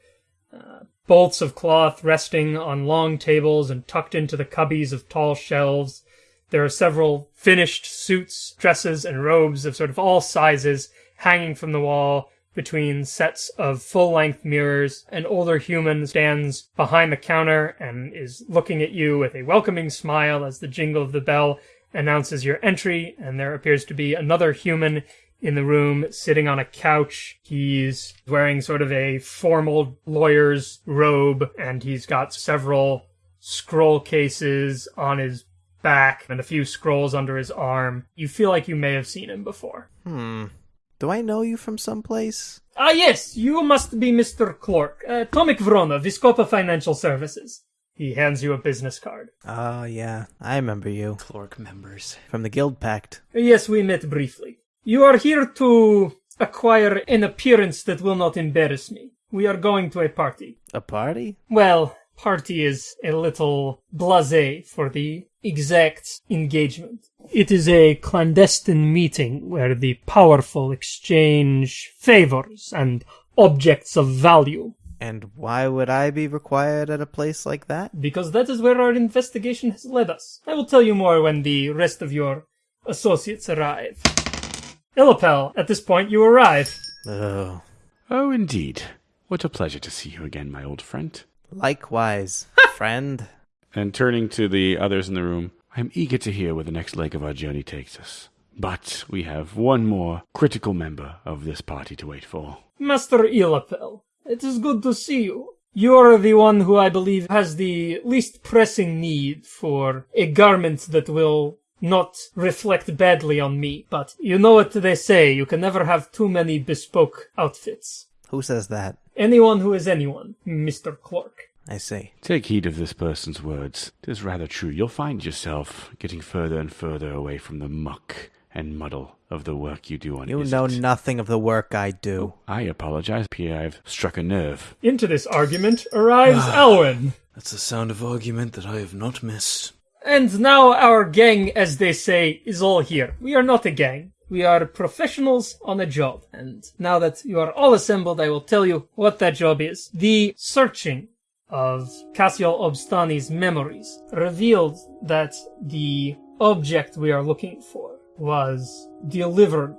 uh, bolts of cloth resting on long tables and tucked into the cubbies of tall shelves. There are several finished suits, dresses, and robes of sort of all sizes hanging from the wall. Between sets of full length mirrors. An older human stands behind the counter and is looking at you with a welcoming smile as the jingle of the bell announces your entry. And there appears to be another human in the room sitting on a couch. He's wearing sort of a formal lawyer's robe and he's got several scroll cases on his back and a few scrolls under his arm. You feel like you may have seen him before. Hmm. Do I know you from someplace? Ah, yes, you must be Mr. Clork. Uh, Tomik Vrona, Vizkopa Financial Services. He hands you a business card. Oh, yeah. I remember you. Clork members. From the Guild Pact. Yes, we met briefly. You are here to acquire an appearance that will not embarrass me. We are going to a party. A party? Well, party is a little blasé for the exact engagement. It is a clandestine meeting where the powerful exchange favors and objects of value, And why would I be required at a place like that? because that is where our investigation has led us. I will tell you more when the rest of your associates arrive. Illipel, at this point you arrive. Oh. Oh, indeed. What a pleasure to see you again, my old friend. Likewise, [laughs] friend. And turning to the others in the room, I am eager to hear where the next leg of our journey takes us. But we have one more critical member of this party to wait for. Master Illipel, it is good to see you. You are the one who I believe has the least pressing need for a garment that will not reflect badly on me. But you know what they say, you can never have too many bespoke outfits. Who says that? Anyone who is anyone, Mr. Clork. I see. Take heed of this person's words. It is rather true. You'll find yourself getting further and further away from the muck and muddle of the work you do on You Izzet. know nothing of the work I do. Oh, I apologize, Pierre. I've struck a nerve. Into this argument arrives Alwyn. Ah, that's the sound of argument that I have not missed. And now our gang, as they say, is all here. We are not a gang. We are professionals on a job. And now that you are all assembled, I will tell you what that job is. The searching of Cassiel Obstani's memories revealed that the object we are looking for was delivered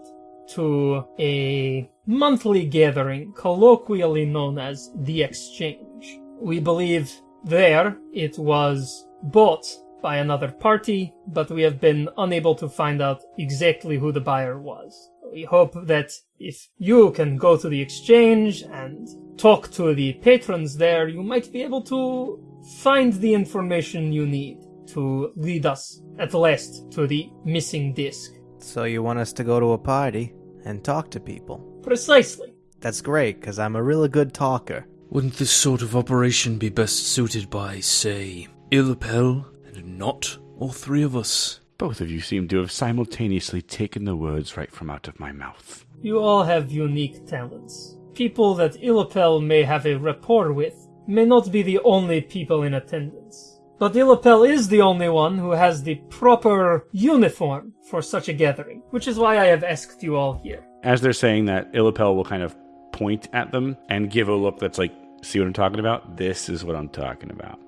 to a monthly gathering colloquially known as the Exchange. We believe there it was bought by another party, but we have been unable to find out exactly who the buyer was. We hope that if you can go to the exchange and talk to the patrons there, you might be able to find the information you need to lead us at last to the missing disc. So you want us to go to a party and talk to people? Precisely. That's great, because I'm a really good talker. Wouldn't this sort of operation be best suited by, say, Illipel and not all three of us? Both of you seem to have simultaneously taken the words right from out of my mouth. You all have unique talents. People that Illipel may have a rapport with may not be the only people in attendance. But Illipel is the only one who has the proper uniform for such a gathering, which is why I have asked you all here. As they're saying that, Illipel will kind of point at them and give a look that's like, see what I'm talking about? This is what I'm talking about.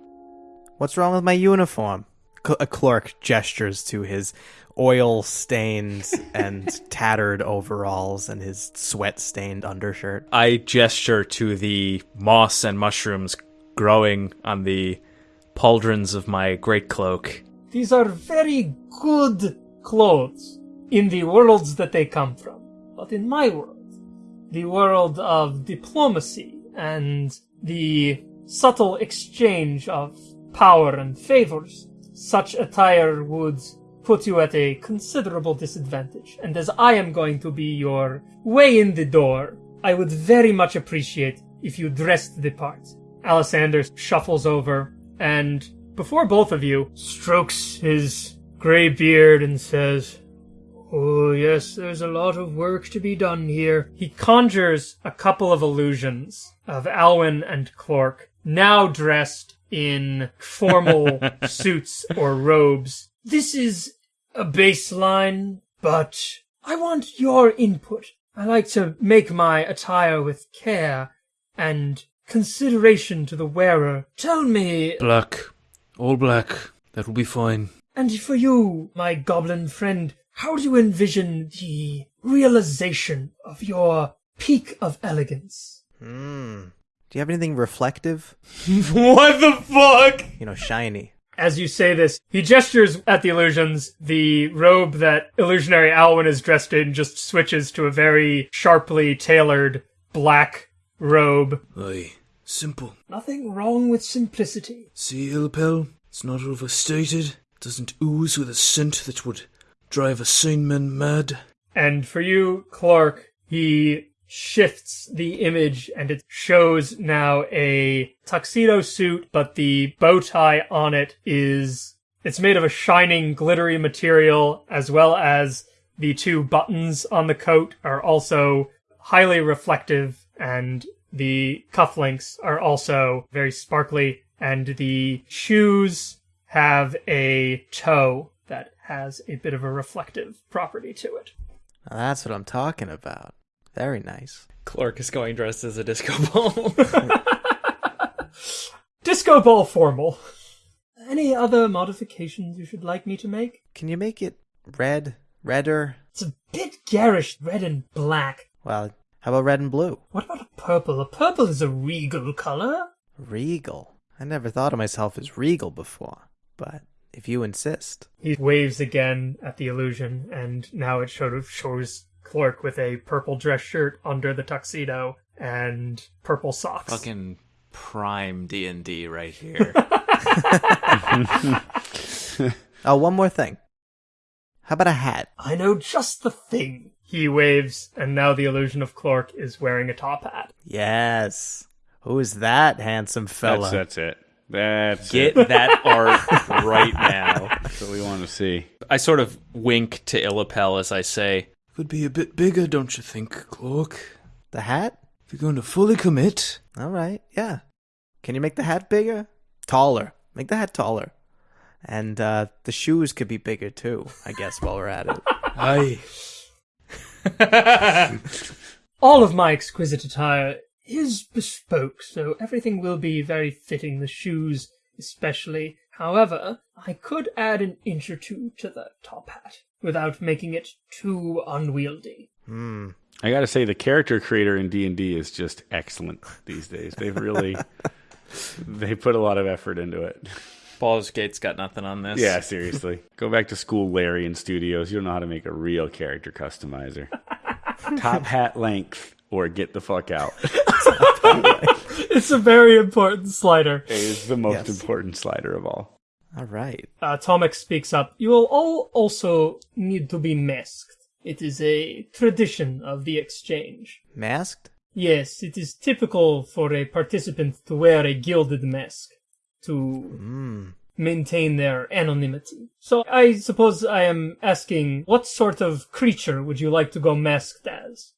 What's wrong with my uniform? Cl- a clerk gestures to his oil stained [laughs] and tattered overalls and his sweat stained undershirt. I gesture to the moss and mushrooms growing on the pauldrons of my great cloak. These are very good clothes in the worlds that they come from. But in my world, the world of diplomacy and the subtle exchange of power and favors, such attire would put you at a considerable disadvantage. And as I am going to be your way in the door, I would very much appreciate if you dressed the part. Alessander shuffles over and before both of you strokes his gray beard and says, Oh, yes, there's a lot of work to be done here. He conjures a couple of illusions of Alwyn and Clork, now dressed in formal [laughs] suits or robes. This is a baseline, but I want your input. I like to make my attire with care and consideration to the wearer. Tell me, Black. All black. That will be fine. and for you, my goblin friend, how do you envision the realization of your peak of elegance. Hmm. Do you have anything reflective? [laughs] what the fuck? You know, shiny. As you say this, he gestures at the illusions. The robe that illusionary Alwyn is dressed in just switches to a very sharply tailored black robe. Aye, simple. Nothing wrong with simplicity. See, Illipel, it's not overstated. Doesn't ooze with a scent that would drive a sane man mad. And for you, Clork, he shifts the image and it shows now a tuxedo suit, but the bow tie on it is it's made of a shining, glittery material, as well as the two buttons on the coat are also highly reflective, and the cufflinks are also very sparkly, and the shoes have a toe that has a bit of a reflective property to it. That's what I'm talking about. Very nice. Clork is going dressed as a disco ball. [laughs] Disco ball formal. Any other modifications you should like me to make? Can you make it red, redder? It's a bit garish, red and black. Well, how about red and blue? What about a purple? A purple is a regal color. Regal. I never thought of myself as regal before, but if you insist. He waves again at the illusion, and now it sort of shows Clork with a purple dress shirt under the tuxedo and purple socks. Fucking prime D and D right here. [laughs] [laughs] Oh, one more thing. How about a hat? I know just the thing. He waves, and now the illusion of Clork is wearing a top hat. Yes. Who is that handsome fella? That's, that's it. That's Get it. that art right now. [laughs] That's what we want to see. I sort of wink to Illipel as I say, Could be a bit bigger, don't you think, Clork? The hat? If you're going to fully commit, All right, yeah. Can you make the hat bigger? Taller. Make the hat taller. And uh, the shoes could be bigger too, I guess, while we're at it. [laughs] [laughs] aye. All of my exquisite attire is bespoke, so everything will be very fitting, the shoes especially. However, I could add an inch or two to the top hat without making it too unwieldy. Hmm. I got to say, the character creator in D and D is just excellent these days. They've really [laughs] they put a lot of effort into it. Baldur's Gate's got nothing on this. Yeah, seriously. [laughs] Go back to school, Larian Studios. You don't know how to make a real character customizer. [laughs] Top hat length or get the fuck out. It's a very important slider. It is the most Yes. important slider of all. All right. Uh, Tomik speaks up. You will all also need to be masked. It is a tradition of the exchange. Masked? Yes, it is typical for a participant to wear a gilded mask to Hmm. maintain their anonymity. So I suppose I am asking, what sort of creature would you like to go masked as?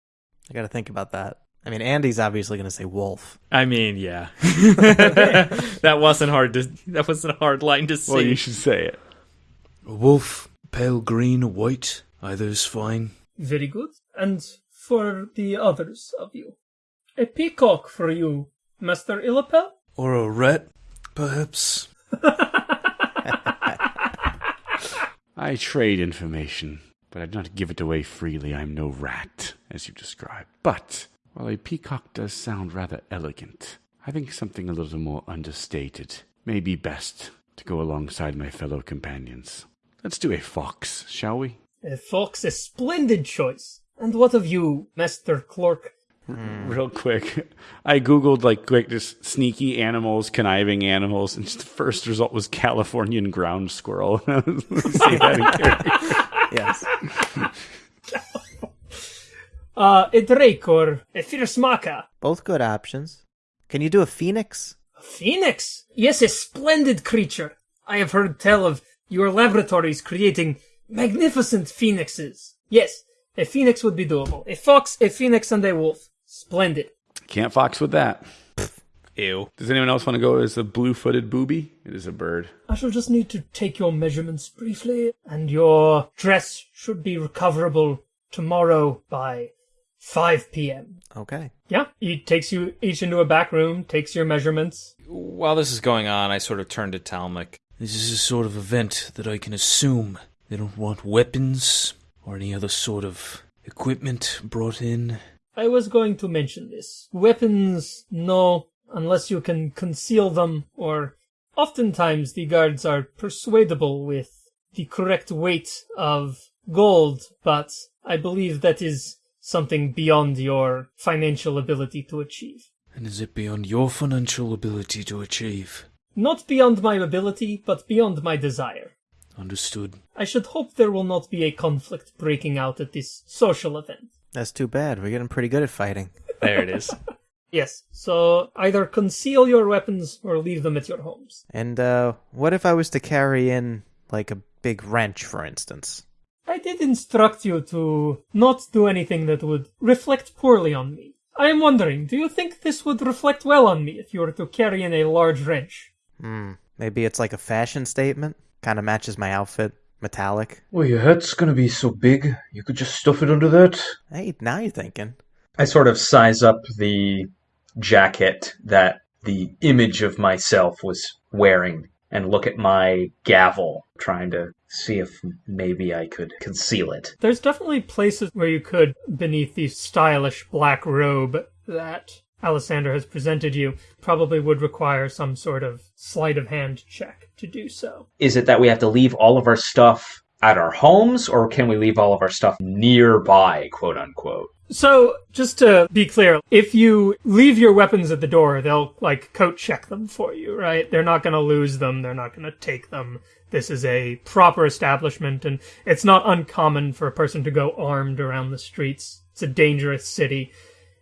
I got to think about that. I mean, Andy's obviously going to say wolf. I mean, yeah. [laughs] that wasn't hard to. That wasn't a hard line to see. Well, you should say it. Wolf, pale green or white, is fine. Very good. And for the others of you, a peacock for you, Master Illipel? Or a rat, perhaps. [laughs] I trade information, but I do not give it away freely. I'm no rat, as you described. But while a peacock does sound rather elegant, I think something a little more understated may be best to go alongside my fellow companions. Let's do a fox, shall we? A fox, a splendid choice. And what of you, Master Clork? Hmm, real quick, I googled like quick just sneaky animals, conniving animals, and just the first result was Californian ground squirrel. [laughs] See that [laughs] in character. Yes. [laughs] Uh, a drake or a fierce maca? Both good options. Can you do a phoenix? A phoenix? Yes, a splendid creature. I have heard tell of your laboratories creating magnificent phoenixes. Yes, a phoenix would be doable. A fox, a phoenix, and a wolf. Splendid. Can't fox with that. Ew. Does anyone else want to go as a blue-footed booby? It is a bird. I shall just need to take your measurements briefly, and your dress should be recoverable tomorrow by 5 p.m. Okay. Yeah, he takes you each into a back room, takes your measurements. while this is going on, I sort of turn to Talmuk. This is a sort of event that I can assume they don't want weapons or any other sort of equipment brought in. I was going to mention this. Weapons, no, unless you can conceal them, or oftentimes the guards are persuadable with the correct weight of gold, but I believe that is something beyond your financial ability to achieve. And is it beyond your financial ability to achieve? Not beyond my ability, but beyond my desire. Understood. I should hope there will not be a conflict breaking out at this social event. That's too bad. We're getting pretty good at fighting. There it is. [laughs] Yes, so either conceal your weapons or leave them at your homes. And uh, what if I was to carry in like a big wrench, for instance? I did instruct you to not do anything that would reflect poorly on me. I am wondering, do you think this would reflect well on me if you were to carry in a large wrench? Hmm. Maybe it's like a fashion statement. Kind of matches my outfit. Metallic. Well, your head's gonna be so big, you could just stuff it under that. Hey, now you're thinking. I sort of size up the jacket that the image of myself was wearing and look at my gavel, trying to see if maybe I could conceal it. There's definitely places where you could, beneath the stylish black robe that Alessander has presented you, probably would require some sort of sleight of hand check to do so. Is it that we have to leave all of our stuff at our homes, or can we leave all of our stuff nearby, quote unquote? So, just to be clear, if you leave your weapons at the door, they'll, like, coat check them for you, right? They're not gonna lose them, they're not gonna take them. This is a proper establishment, and it's not uncommon for a person to go armed around the streets. It's a dangerous city.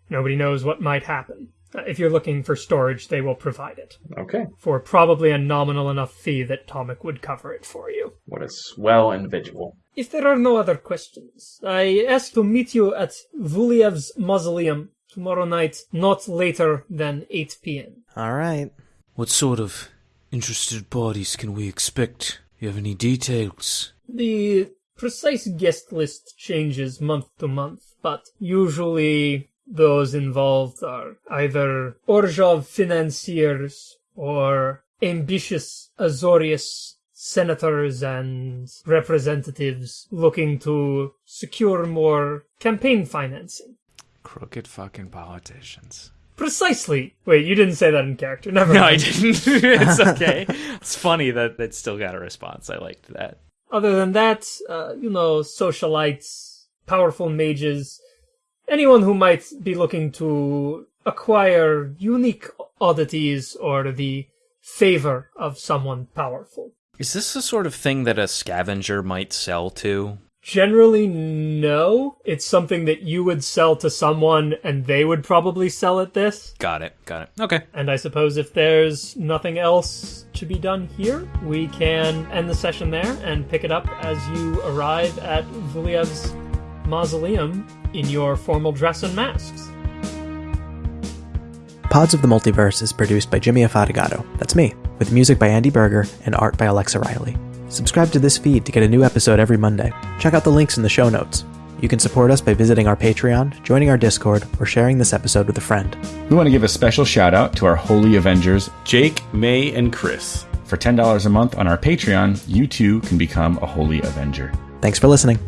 Nobody knows what might happen. Uh, If you're looking for storage, they will provide it. Okay. For probably a nominal enough fee that Tomik would cover it for you. What a swell individual. If there are no other questions, I ask to meet you at Vuliev's mausoleum tomorrow night, not later than 8 p.m. All right. What sort of interested parties can we expect? You have any details? The precise guest list changes month to month, but usually those involved are either Orzhov financiers or ambitious Azorius senators and representatives looking to secure more campaign financing. Crooked fucking politicians. Precisely. Wait, you didn't say that in character. Never No. I didn't. [laughs] it's okay. It's funny that it still got a response. I liked that. Other than that, uh, you know, socialites, powerful mages, anyone who might be looking to acquire unique oddities or the favor of someone powerful. Is this the sort of thing that a scavenger might sell to? Generally, no. It's something that you would sell to someone and they would probably sell at this. Got it. Got it. Okay. And I suppose if there's nothing else to be done here, we can end the session there and pick it up as you arrive at Vuliev's mausoleum in your formal dress and masks. Pods of the Multiverse is produced by Jimmy Afatigato. That's me, with music by Andy Berger and art by Alexa Riley. Subscribe to this feed to get a new episode every Monday. Check out the links in the show notes. You can support us by visiting our Patreon, joining our Discord, or sharing this episode with a friend. We want to give a special shout out to our Holy Avengers, Jake, May, and Chris. For $10 a month on our Patreon, you too can become a Holy Avenger. Thanks for listening.